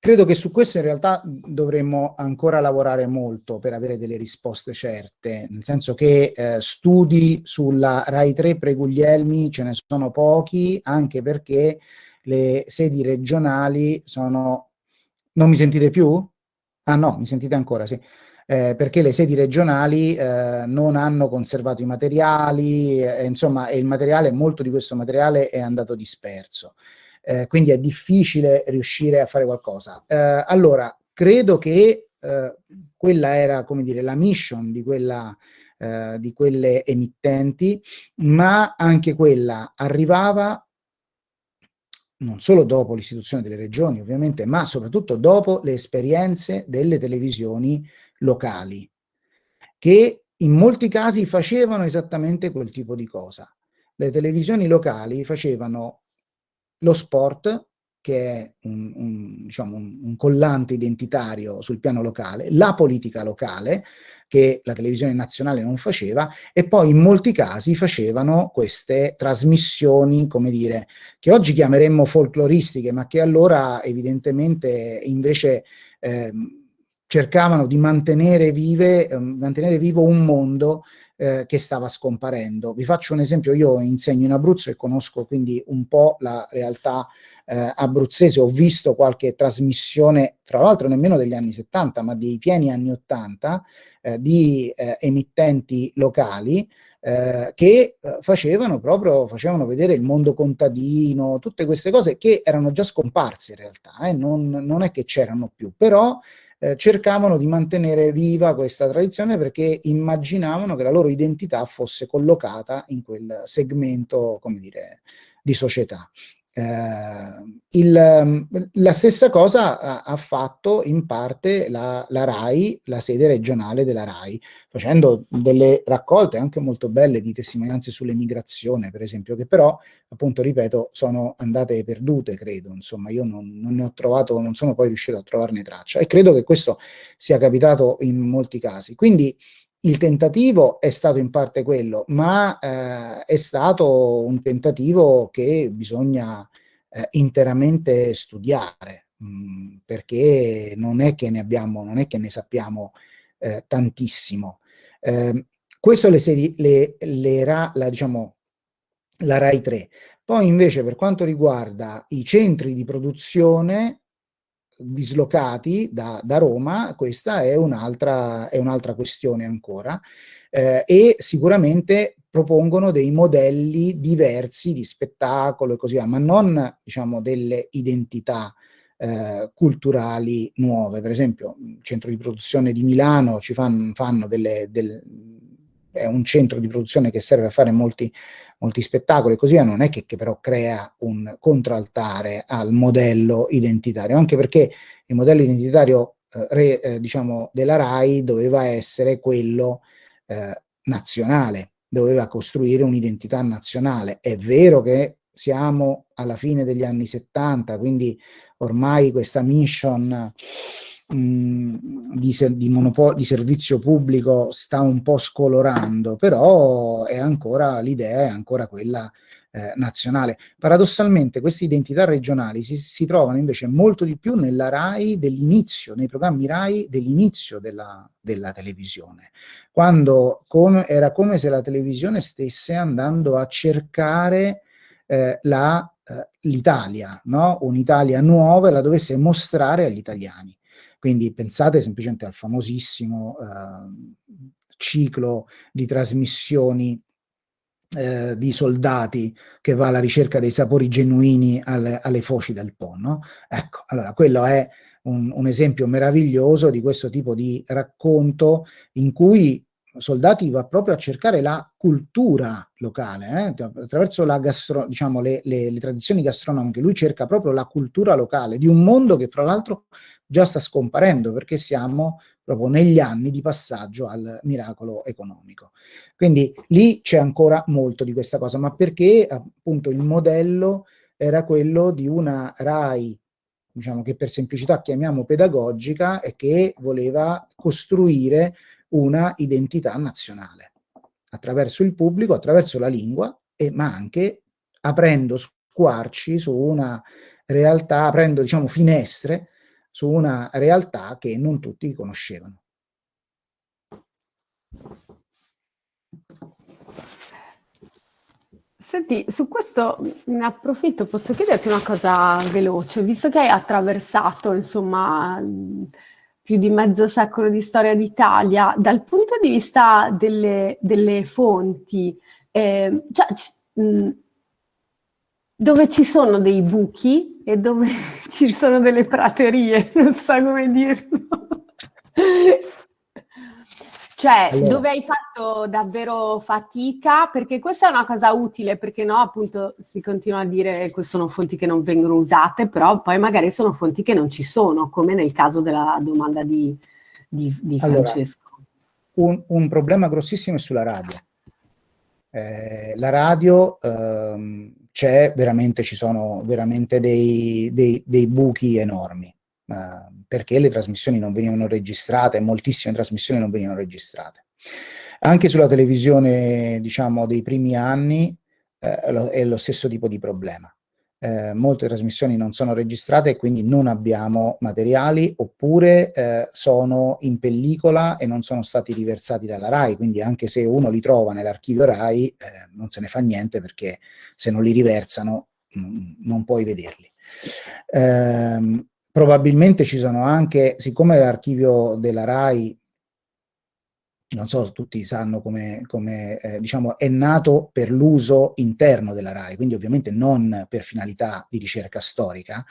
Credo che su questo in realtà dovremmo ancora lavorare molto per avere delle risposte certe, nel senso che eh, studi sulla RAI 3 pre-Guglielmi ce ne sono pochi, anche perché le sedi regionali sono... Non mi sentite più? Ah no, mi sentite ancora, sì. Eh, perché le sedi regionali eh, non hanno conservato i materiali, eh, insomma, e il materiale, molto di questo materiale è andato disperso eh, quindi è difficile riuscire a fare qualcosa. Eh, allora, credo che eh, quella era, come dire, la mission di, quella, eh, di quelle emittenti, ma anche quella arrivava non solo dopo l'istituzione delle regioni ovviamente, ma soprattutto dopo le esperienze delle televisioni locali, che in molti casi facevano esattamente quel tipo di cosa. Le televisioni locali facevano lo sport, che è un, un, diciamo, un, un, collante identitario sul piano locale, la politica locale, che la televisione nazionale non faceva, e poi in molti casi facevano queste trasmissioni, come dire, che oggi chiameremmo folcloristiche, ma che allora evidentemente invece eh, cercavano di mantenere, vive, eh, mantenere vivo un mondo eh, che stava scomparendo. Vi faccio un esempio, io insegno in Abruzzo e conosco quindi un po' la realtà eh, abruzzese, ho visto qualche trasmissione, tra l'altro nemmeno degli anni 70, ma dei pieni anni 80, eh, di eh, emittenti locali, eh, che eh, facevano proprio, facevano vedere il mondo contadino, tutte queste cose che erano già scomparse in realtà, eh, non, non, è che c'erano più, però eh, cercavano di mantenere viva questa tradizione perché immaginavano che la loro identità fosse collocata in quel segmento, come dire, di società. Eh, il, la stessa cosa ha, ha, fatto in parte la, la, RAI, la sede regionale della RAI, facendo delle raccolte anche molto belle di testimonianze sull'emigrazione, per esempio, che però, appunto, ripeto, sono andate perdute, credo. Insomma, io non, non ne ho trovato, non sono poi riuscito a trovarne traccia e credo che questo sia capitato in molti casi. Quindi il tentativo è stato in parte quello, ma eh, è stato un tentativo che bisogna eh, interamente studiare, mh, mm, perché non è che ne abbiamo, non è che ne sappiamo eh, tantissimo. Eh, questo le, le, le ra, la, diciamo, la RAI 3. Poi invece per quanto riguarda i centri di produzione, dislocati da, da Roma, questa è un'altra un questione ancora, eh, e sicuramente propongono dei modelli diversi di spettacolo e così via, ma non diciamo delle identità eh, culturali nuove. Per esempio, il centro di produzione di Milano ci fanno, fanno delle, delle è un centro di produzione che serve a fare molti, molti spettacoli e così via, non è che, che, però crea un contraltare al modello identitario, anche perché il modello identitario eh, re, eh, diciamo, della RAI doveva essere quello eh, nazionale, doveva costruire un'identità nazionale. È vero che siamo alla fine degli anni 70, quindi ormai questa mission di, di, di, servizio pubblico sta un po' scolorando, però è ancora l'idea è ancora quella eh, nazionale. Paradossalmente queste identità regionali si, si, trovano invece molto di più nella RAI dell'inizio, nei programmi RAI dell'inizio della, della, televisione, quando com era come se la televisione stesse andando a cercare eh, eh l'Italia, no? un'Italia nuova e la dovesse mostrare agli italiani. Quindi pensate semplicemente al famosissimo eh, ciclo di trasmissioni eh, di soldati che va alla ricerca dei sapori genuini alle, alle foci del Po, no? Ecco, allora quello è un, un, esempio meraviglioso di questo tipo di racconto in cui Soldati va proprio a cercare la cultura locale, eh? attraverso gastro, diciamo, le, le, le, tradizioni gastronomiche, lui cerca proprio la cultura locale di un mondo che fra l'altro già sta scomparendo perché siamo proprio negli anni di passaggio al miracolo economico. Quindi lì c'è ancora molto di questa cosa, ma perché appunto il modello era quello di una RAI diciamo che per semplicità chiamiamo pedagogica e che voleva costruire una identità nazionale attraverso il pubblico, attraverso la lingua, e, ma anche aprendo squarci su una realtà, aprendo diciamo finestre su una realtà che non tutti conoscevano. Senti, su questo ne approfitto, posso chiederti una cosa veloce, visto che hai attraversato, insomma, più di mezzo secolo di storia d'Italia, dal punto di vista delle, delle fonti, eh, cioè, mh, dove ci sono dei buchi e dove ci sono delle praterie, non so come dirlo. Cioè, allora. dove hai fatto davvero fatica, perché questa è una cosa utile, perché no, appunto, si continua a dire che sono fonti che non vengono usate, però poi magari sono fonti che non ci sono, come nel caso della domanda di, di, di Francesco. Allora, un, un, problema grossissimo è sulla radio. Eh, la radio ehm, c'è veramente, ci sono veramente dei, dei, dei buchi enormi. Perché le trasmissioni non venivano registrate, moltissime trasmissioni non venivano registrate. Anche sulla televisione, diciamo, dei primi anni eh, è lo stesso tipo di problema. Eh, molte trasmissioni non sono registrate e quindi non abbiamo materiali oppure eh, sono in pellicola e non sono stati riversati dalla RAI, quindi anche se uno li trova nell'archivio RAI eh, non se ne fa niente perché se non li riversano mh, non puoi vederli. Probabilmente ci sono anche, siccome l'archivio della RAI, non so, tutti sanno come, come eh, diciamo, è nato per l'uso interno della RAI, quindi ovviamente non per finalità di ricerca storica,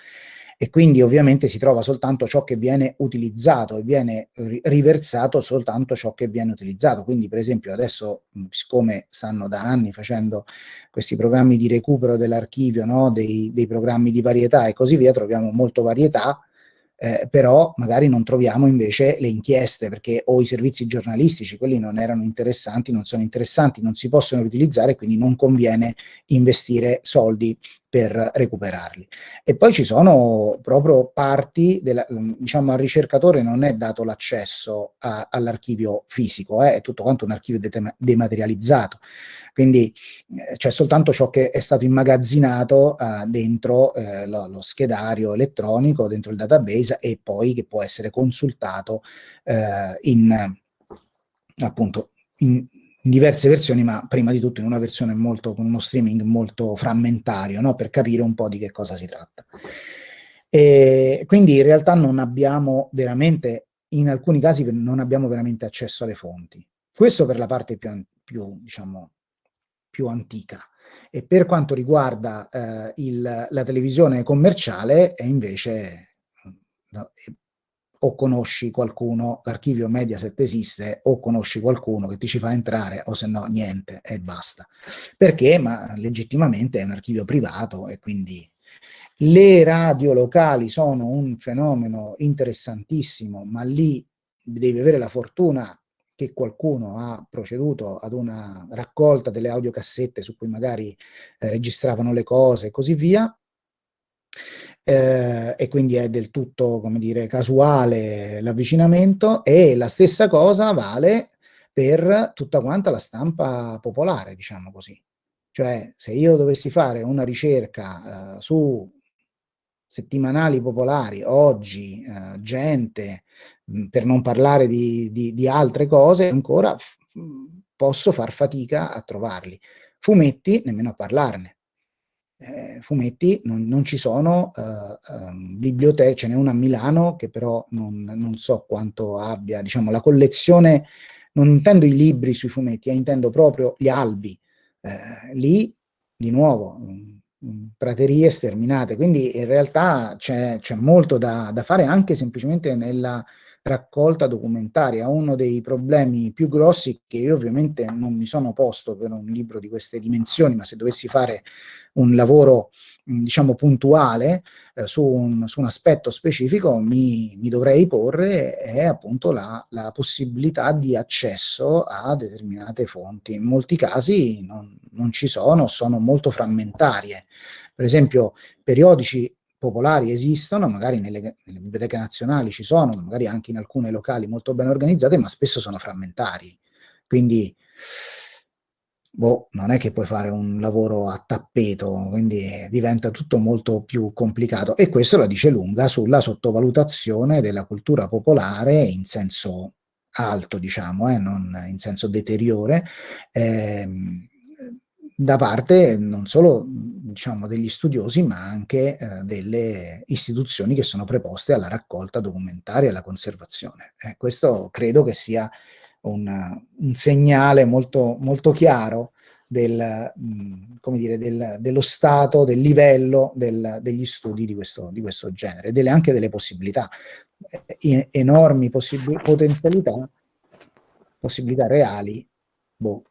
e quindi ovviamente si trova soltanto ciò che viene utilizzato e viene riversato soltanto ciò che viene utilizzato. Quindi per esempio adesso, siccome stanno da anni facendo questi programmi di recupero dell'archivio, no? dei, dei programmi di varietà e così via, troviamo molto varietà, eh, però magari non troviamo invece le inchieste perché o i servizi giornalistici, quelli non erano interessanti, non sono interessanti, non si possono riutilizzare, quindi non conviene investire soldi per recuperarli. E poi ci sono proprio parti, della, diciamo al ricercatore non è dato l'accesso all'archivio fisico, eh, è tutto quanto un archivio dematerializzato, quindi eh, c'è soltanto ciò che è stato immagazzinato eh, dentro eh, lo, lo, schedario elettronico, dentro il database e poi che può essere consultato eh, in appunto in, in diverse versioni, ma prima di tutto in una versione molto, con uno streaming molto frammentario, no? per capire un po' di che cosa si tratta. E quindi in realtà non abbiamo veramente, in alcuni casi non abbiamo veramente accesso alle fonti. Questo per la parte più, più, diciamo, più antica. E per quanto riguarda eh, il, la televisione commerciale è invece no, o conosci qualcuno, l'archivio Mediaset esiste, o conosci qualcuno che ti ci fa entrare, o se no niente, e basta. Perché? Ma legittimamente è un archivio privato e quindi le radio locali sono un fenomeno interessantissimo, ma lì devi avere la fortuna che qualcuno ha proceduto ad una raccolta delle audiocassette su cui magari eh, registravano le cose e così via, eh, e quindi è del tutto, come dire, casuale l'avvicinamento e la stessa cosa vale per tutta quanta la stampa popolare, diciamo così. Cioè, se io dovessi fare una ricerca eh, su settimanali popolari, oggi, eh, gente, mh, per non parlare di, di, di altre cose, ancora posso far fatica a trovarli. Fumetti, nemmeno a parlarne eh, fumetti non, non, ci sono eh, eh, biblioteche, ce n'è una a Milano che però non, non, so quanto abbia, diciamo, la collezione, non intendo i libri sui fumetti, eh, intendo proprio gli albi. Eh, lì, di nuovo, praterie sterminate, quindi in realtà c'è molto da, da fare anche semplicemente nella raccolta documentaria, uno dei problemi più grossi che io ovviamente non mi sono posto per un libro di queste dimensioni, ma se dovessi fare un lavoro diciamo puntuale eh, su, un, su, un, aspetto specifico mi, mi dovrei porre è appunto la, la, possibilità di accesso a determinate fonti. In molti casi non, non ci sono, sono molto frammentarie. Per esempio periodici popolari esistono, magari nelle, nelle, biblioteche nazionali ci sono, magari anche in alcune locali molto ben organizzate, ma spesso sono frammentari. Quindi boh, non è che puoi fare un lavoro a tappeto, quindi diventa tutto molto più complicato. E questo la dice lunga sulla sottovalutazione della cultura popolare in senso alto, diciamo, eh, non in senso deteriore, ehm, da parte non solo diciamo, degli studiosi, ma anche eh, delle istituzioni che sono preposte alla raccolta documentaria e alla conservazione. Eh, questo credo che sia un, un segnale molto, molto chiaro del, mh, dire, del, dello stato, del livello del, degli studi di questo, di questo genere, delle, anche delle possibilità, eh, enormi potenzialità, possibilità reali, boh.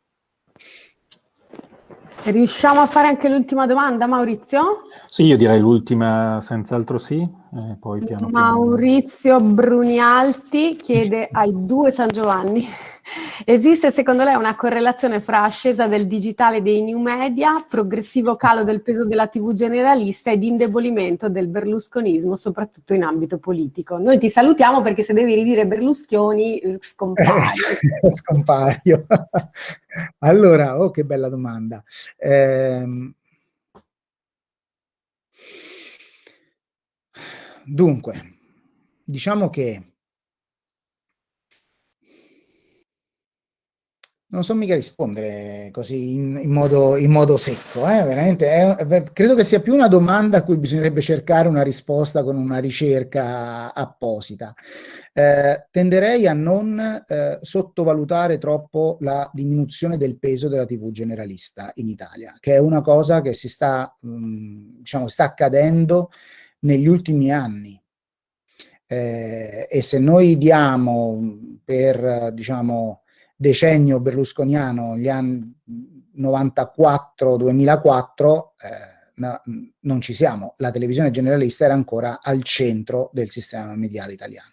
Riusciamo a fare anche l'ultima domanda, Maurizio? Sì, io direi l'ultima senz'altro sì, poi piano Maurizio piano. Brunialti chiede ai due San Giovanni Esiste secondo lei una correlazione fra ascesa del digitale dei new media, progressivo calo del peso della TV generalista ed indebolimento del berlusconismo, soprattutto in ambito politico? Noi ti salutiamo perché se devi ridire Berlusconi eh, scompari. Eh, scompario. allora, oh che bella domanda. Eh, dunque, diciamo che Non so mica rispondere così in, in, modo, in modo, secco, eh? veramente. È, è, credo che sia più una domanda a cui bisognerebbe cercare una risposta con una ricerca apposita. Eh, tenderei a non eh, sottovalutare troppo la diminuzione del peso della TV generalista in Italia, che è una cosa che si sta, mh, mm, diciamo, sta accadendo negli ultimi anni. Eh, e se noi diamo per, diciamo, decennio berlusconiano, gli anni 94-2004, eh, no, non ci siamo. La televisione generalista era ancora al centro del sistema mediale italiano.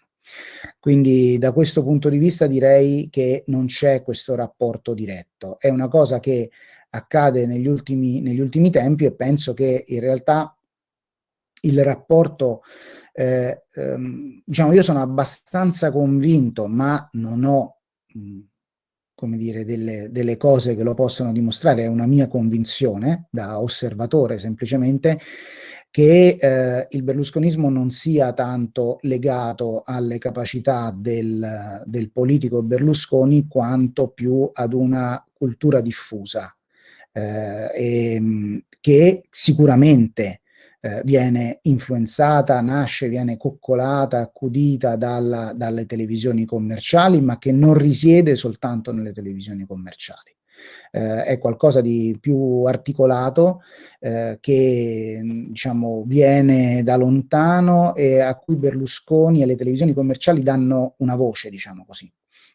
Quindi da questo punto di vista direi che non c'è questo rapporto diretto. È una cosa che accade negli ultimi, negli ultimi tempi e penso che in realtà il rapporto, eh, ehm, diciamo, io sono abbastanza convinto, ma non ho mh, come dire, delle, delle, cose che lo possono dimostrare, è una mia convinzione da osservatore semplicemente, che eh, il berlusconismo non sia tanto legato alle capacità del, del, politico Berlusconi quanto più ad una cultura diffusa, eh, e, che sicuramente eh, viene influenzata, nasce, viene coccolata, accudita dalla, dalle televisioni commerciali, ma che non risiede soltanto nelle televisioni commerciali. Eh, è qualcosa di più articolato eh, che diciamo, viene da lontano e a cui Berlusconi e le televisioni commerciali danno una voce, diciamo così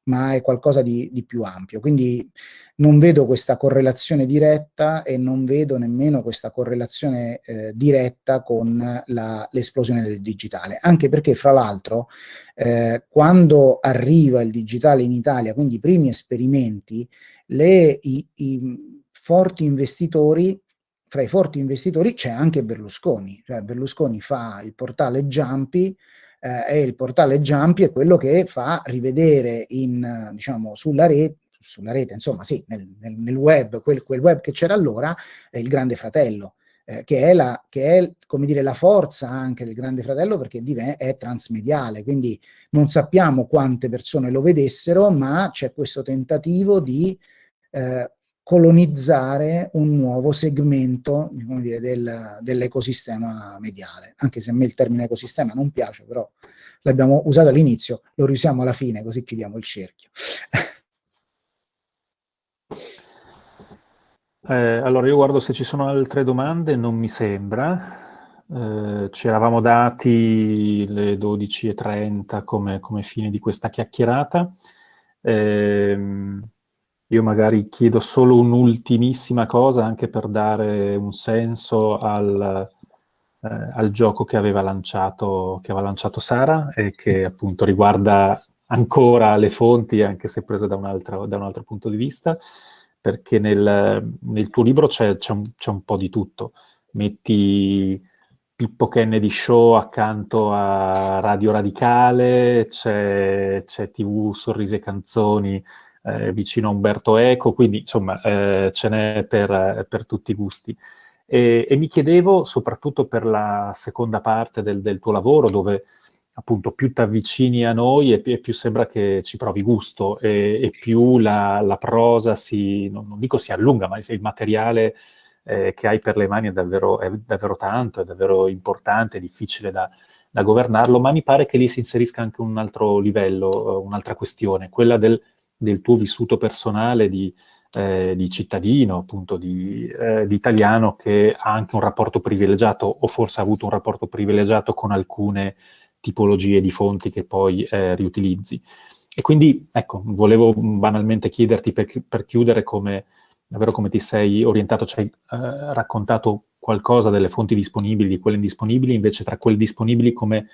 ma è qualcosa di, di, più ampio. Quindi non vedo questa correlazione diretta e non vedo nemmeno questa correlazione eh, diretta con l'esplosione del digitale, anche perché fra l'altro eh, quando arriva il digitale in Italia, quindi i primi esperimenti, le, i, i forti investitori fra i forti investitori c'è anche Berlusconi, cioè Berlusconi fa il portale Jumpy, eh, e il portale Jumpy è quello che fa rivedere in, diciamo, sulla rete, sulla rete, insomma sì, nel, nel, nel web, quel, quel, web che c'era allora, è il Grande Fratello, eh, che, è la, che è, come dire, la forza anche del Grande Fratello perché è transmediale, quindi non sappiamo quante persone lo vedessero, ma c'è questo tentativo di eh, colonizzare un nuovo segmento del, dell'ecosistema mediale, anche se a me il termine ecosistema non piace, però l'abbiamo usato all'inizio, lo riusiamo alla fine, così chiudiamo il cerchio. Eh, allora, io guardo se ci sono altre domande, non mi sembra. Eh, ci eravamo dati le 12.30 come, come fine di questa chiacchierata. Eh, io magari chiedo solo un'ultimissima cosa anche per dare un senso al, eh, al gioco che aveva, lanciato, che aveva lanciato Sara e che appunto riguarda ancora le fonti, anche se prese da un altro, da un altro punto di vista, perché nel, nel tuo libro c'è un, un, po' di tutto. Metti Pippo Kennedy Show accanto a Radio Radicale, c'è TV Sorrisi e Canzoni, eh, vicino a Umberto Eco, quindi insomma eh, ce n'è per, per, tutti i gusti. E, e, mi chiedevo, soprattutto per la seconda parte del, del tuo lavoro, dove appunto più ti avvicini a noi e, e, più sembra che ci provi gusto e, e più la, la, prosa si, non, non, dico si allunga, ma il materiale eh, che hai per le mani è davvero, è davvero tanto, è davvero importante, è difficile da, da, governarlo, ma mi pare che lì si inserisca anche un altro livello, un'altra questione, quella del, del, tuo vissuto personale di, eh, di cittadino, appunto di, eh, di, italiano che ha anche un rapporto privilegiato o forse ha avuto un rapporto privilegiato con alcune tipologie di fonti che poi eh, riutilizzi. E quindi, ecco, volevo banalmente chiederti per, per chiudere come, davvero come ti sei orientato, ci hai eh, raccontato qualcosa delle fonti disponibili, di quelle indisponibili, invece tra quelle disponibili come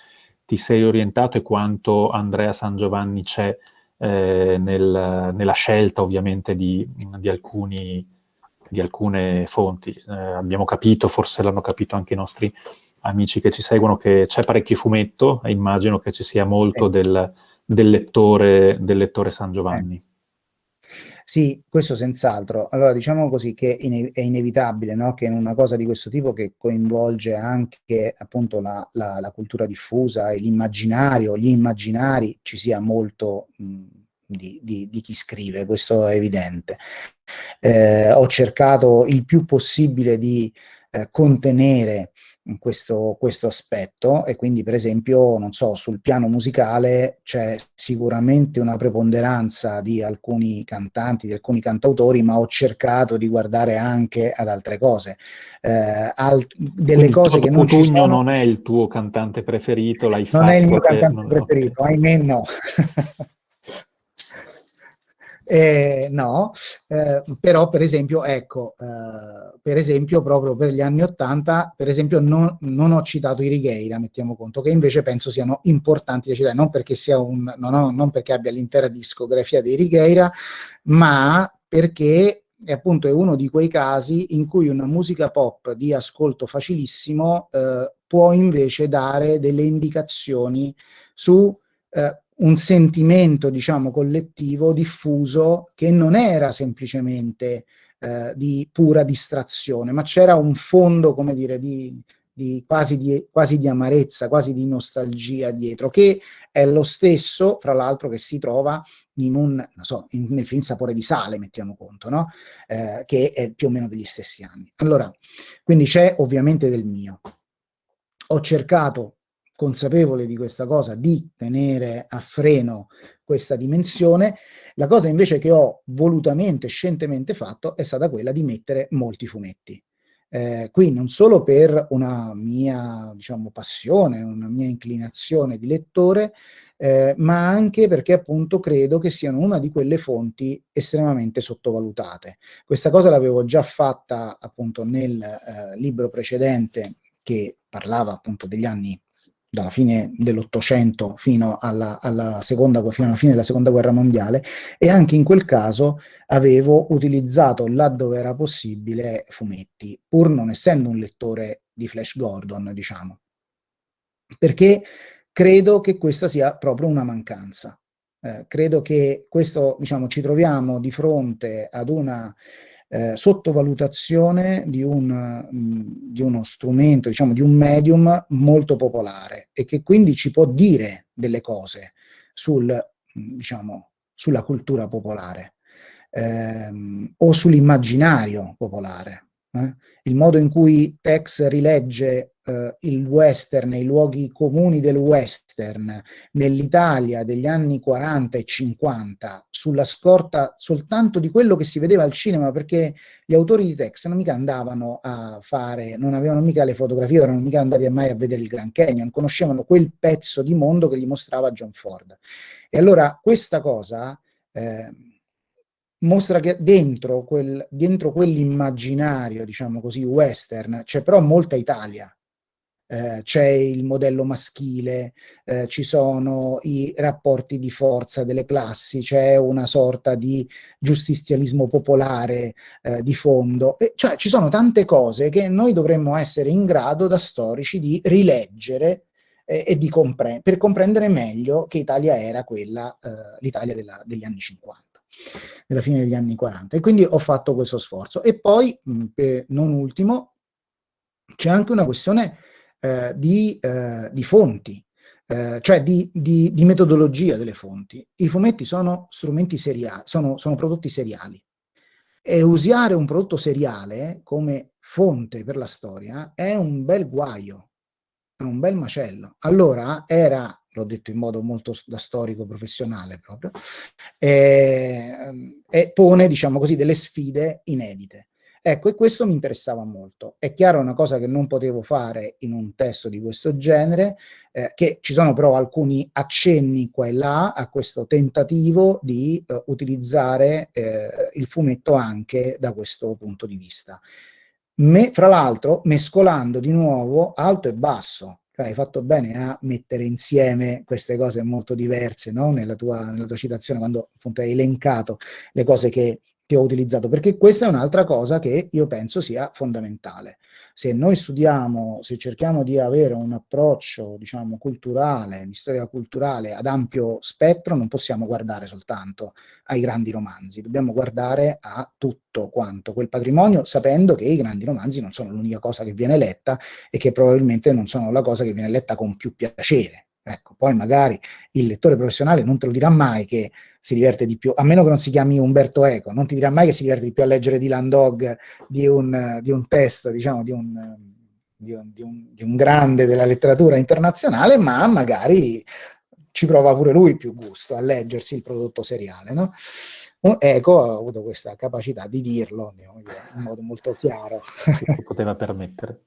ti sei orientato e quanto Andrea San Giovanni c'è eh, nel, nella scelta ovviamente di, di, alcuni, di alcune fonti. Eh, abbiamo capito, forse l'hanno capito anche i nostri amici che ci seguono, che c'è parecchio fumetto e immagino che ci sia molto del, del, lettore, del lettore San Giovanni. Sì, questo senz'altro. Allora, diciamo così che è inevitabile no? che in una cosa di questo tipo che coinvolge anche appunto la, la, la cultura diffusa e l'immaginario, gli immaginari, ci sia molto mh, di, di, di, chi scrive, questo è evidente. Eh, ho cercato il più possibile di eh, contenere questo, questo, aspetto e quindi per esempio, non so, sul piano musicale c'è sicuramente una preponderanza di alcuni cantanti, di alcuni cantautori, ma ho cercato di guardare anche ad altre cose. Eh, al, delle quindi cose che non ci sono... non è il tuo cantante preferito, l'hai fatto? Non è il mio cantante preferito, okay. ahimè no. Eh, no, eh, però per esempio, ecco, eh, per esempio proprio per gli anni Ottanta, per esempio non, non, ho citato i Righeira, mettiamo conto, che invece penso siano importanti da citare, non perché, sia un, non, ho, non perché abbia l'intera discografia dei Righeira, ma perché è appunto è uno di quei casi in cui una musica pop di ascolto facilissimo eh, può invece dare delle indicazioni su eh, un sentimento, diciamo, collettivo diffuso che non era semplicemente eh, di pura distrazione, ma c'era un fondo, come dire, di, di, quasi, di, quasi di amarezza, quasi di nostalgia dietro, che è lo stesso, fra l'altro, che si trova in un, non so, in, nel film Sapore di sale, mettiamo conto, no? Eh, che è più o meno degli stessi anni. Allora, quindi c'è ovviamente del mio. Ho cercato consapevole di questa cosa, di tenere a freno questa dimensione. La cosa invece che ho volutamente, scientemente fatto è stata quella di mettere molti fumetti. Eh, qui non solo per una mia diciamo, passione, una mia inclinazione di lettore, eh, ma anche perché appunto credo che siano una di quelle fonti estremamente sottovalutate. Questa cosa l'avevo già fatta appunto nel eh, libro precedente che parlava appunto degli anni dalla fine dell'Ottocento fino, alla, fino alla fine della Seconda Guerra Mondiale e anche in quel caso avevo utilizzato laddove era possibile fumetti, pur non essendo un lettore di Flash Gordon, diciamo, perché credo che questa sia proprio una mancanza. Eh, credo che questo, diciamo, ci troviamo di fronte ad una eh, sottovalutazione di, un, mm, di uno strumento, diciamo di un medium molto popolare e che quindi ci può dire delle cose sul, mm, diciamo, sulla cultura popolare ehm, o sull'immaginario popolare. Eh? Il modo in cui Tex rilegge eh, il western, i luoghi comuni del western nell'Italia degli anni 40 e 50 sulla scorta soltanto di quello che si vedeva al cinema perché gli autori di Tex non mica andavano a fare, non avevano mica le fotografie, erano mica andati mai a vedere il Grand Canyon, conoscevano quel pezzo di mondo che gli mostrava John Ford. E allora questa cosa... Eh, mostra che dentro, quel, dentro quell'immaginario, diciamo così, western, c'è però molta Italia, eh, c'è il modello maschile, eh, ci sono i rapporti di forza delle classi, c'è una sorta di giustizialismo popolare eh, di fondo, e cioè ci sono tante cose che noi dovremmo essere in grado da storici di rileggere eh, e di comprendere, per comprendere meglio che Italia era quella, eh, l'Italia degli anni 50. nella fine degli anni 40. E quindi ho fatto questo sforzo. E poi, mh, non ultimo, c'è anche una questione eh, di, eh, di, fonti, eh, cioè di, di, di, metodologia delle fonti. I fumetti sono strumenti seriali, sono, sono prodotti seriali. E usare un prodotto seriale come fonte per la storia è un bel guaio, è un bel macello. Allora era, l'ho detto in modo molto da storico professionale proprio, eh, e pone, diciamo così, delle sfide inedite. Ecco, e questo mi interessava molto. È chiaro una cosa che non potevo fare in un testo di questo genere, eh, che ci sono però alcuni accenni qua e là a questo tentativo di eh, utilizzare eh, il fumetto anche da questo punto di vista. Me, fra l'altro, mescolando di nuovo alto e basso, cioè, hai fatto bene a mettere insieme queste cose molto diverse no? nella, tua, nella, tua, citazione, quando appunto hai elencato le cose che che ho utilizzato, perché questa è un'altra cosa che io penso sia fondamentale. Se noi studiamo, se cerchiamo di avere un approccio, diciamo, culturale, di storia culturale ad ampio spettro, non possiamo guardare soltanto ai grandi romanzi, dobbiamo guardare a tutto quanto quel patrimonio, sapendo che i grandi romanzi non sono l'unica cosa che viene letta e che probabilmente non sono la cosa che viene letta con più piacere. Ecco, poi magari il lettore professionale non te lo dirà mai che si diverte di più, a meno che non si chiami Umberto Eco, non ti dirà mai che si diverte di più a leggere Dylan Dog di un, di un testo, diciamo, di un, di, un, di, un, grande della letteratura internazionale, ma magari ci prova pure lui più gusto a leggersi il prodotto seriale, no? Eco ha avuto questa capacità di dirlo in modo molto chiaro. Si poteva permettere.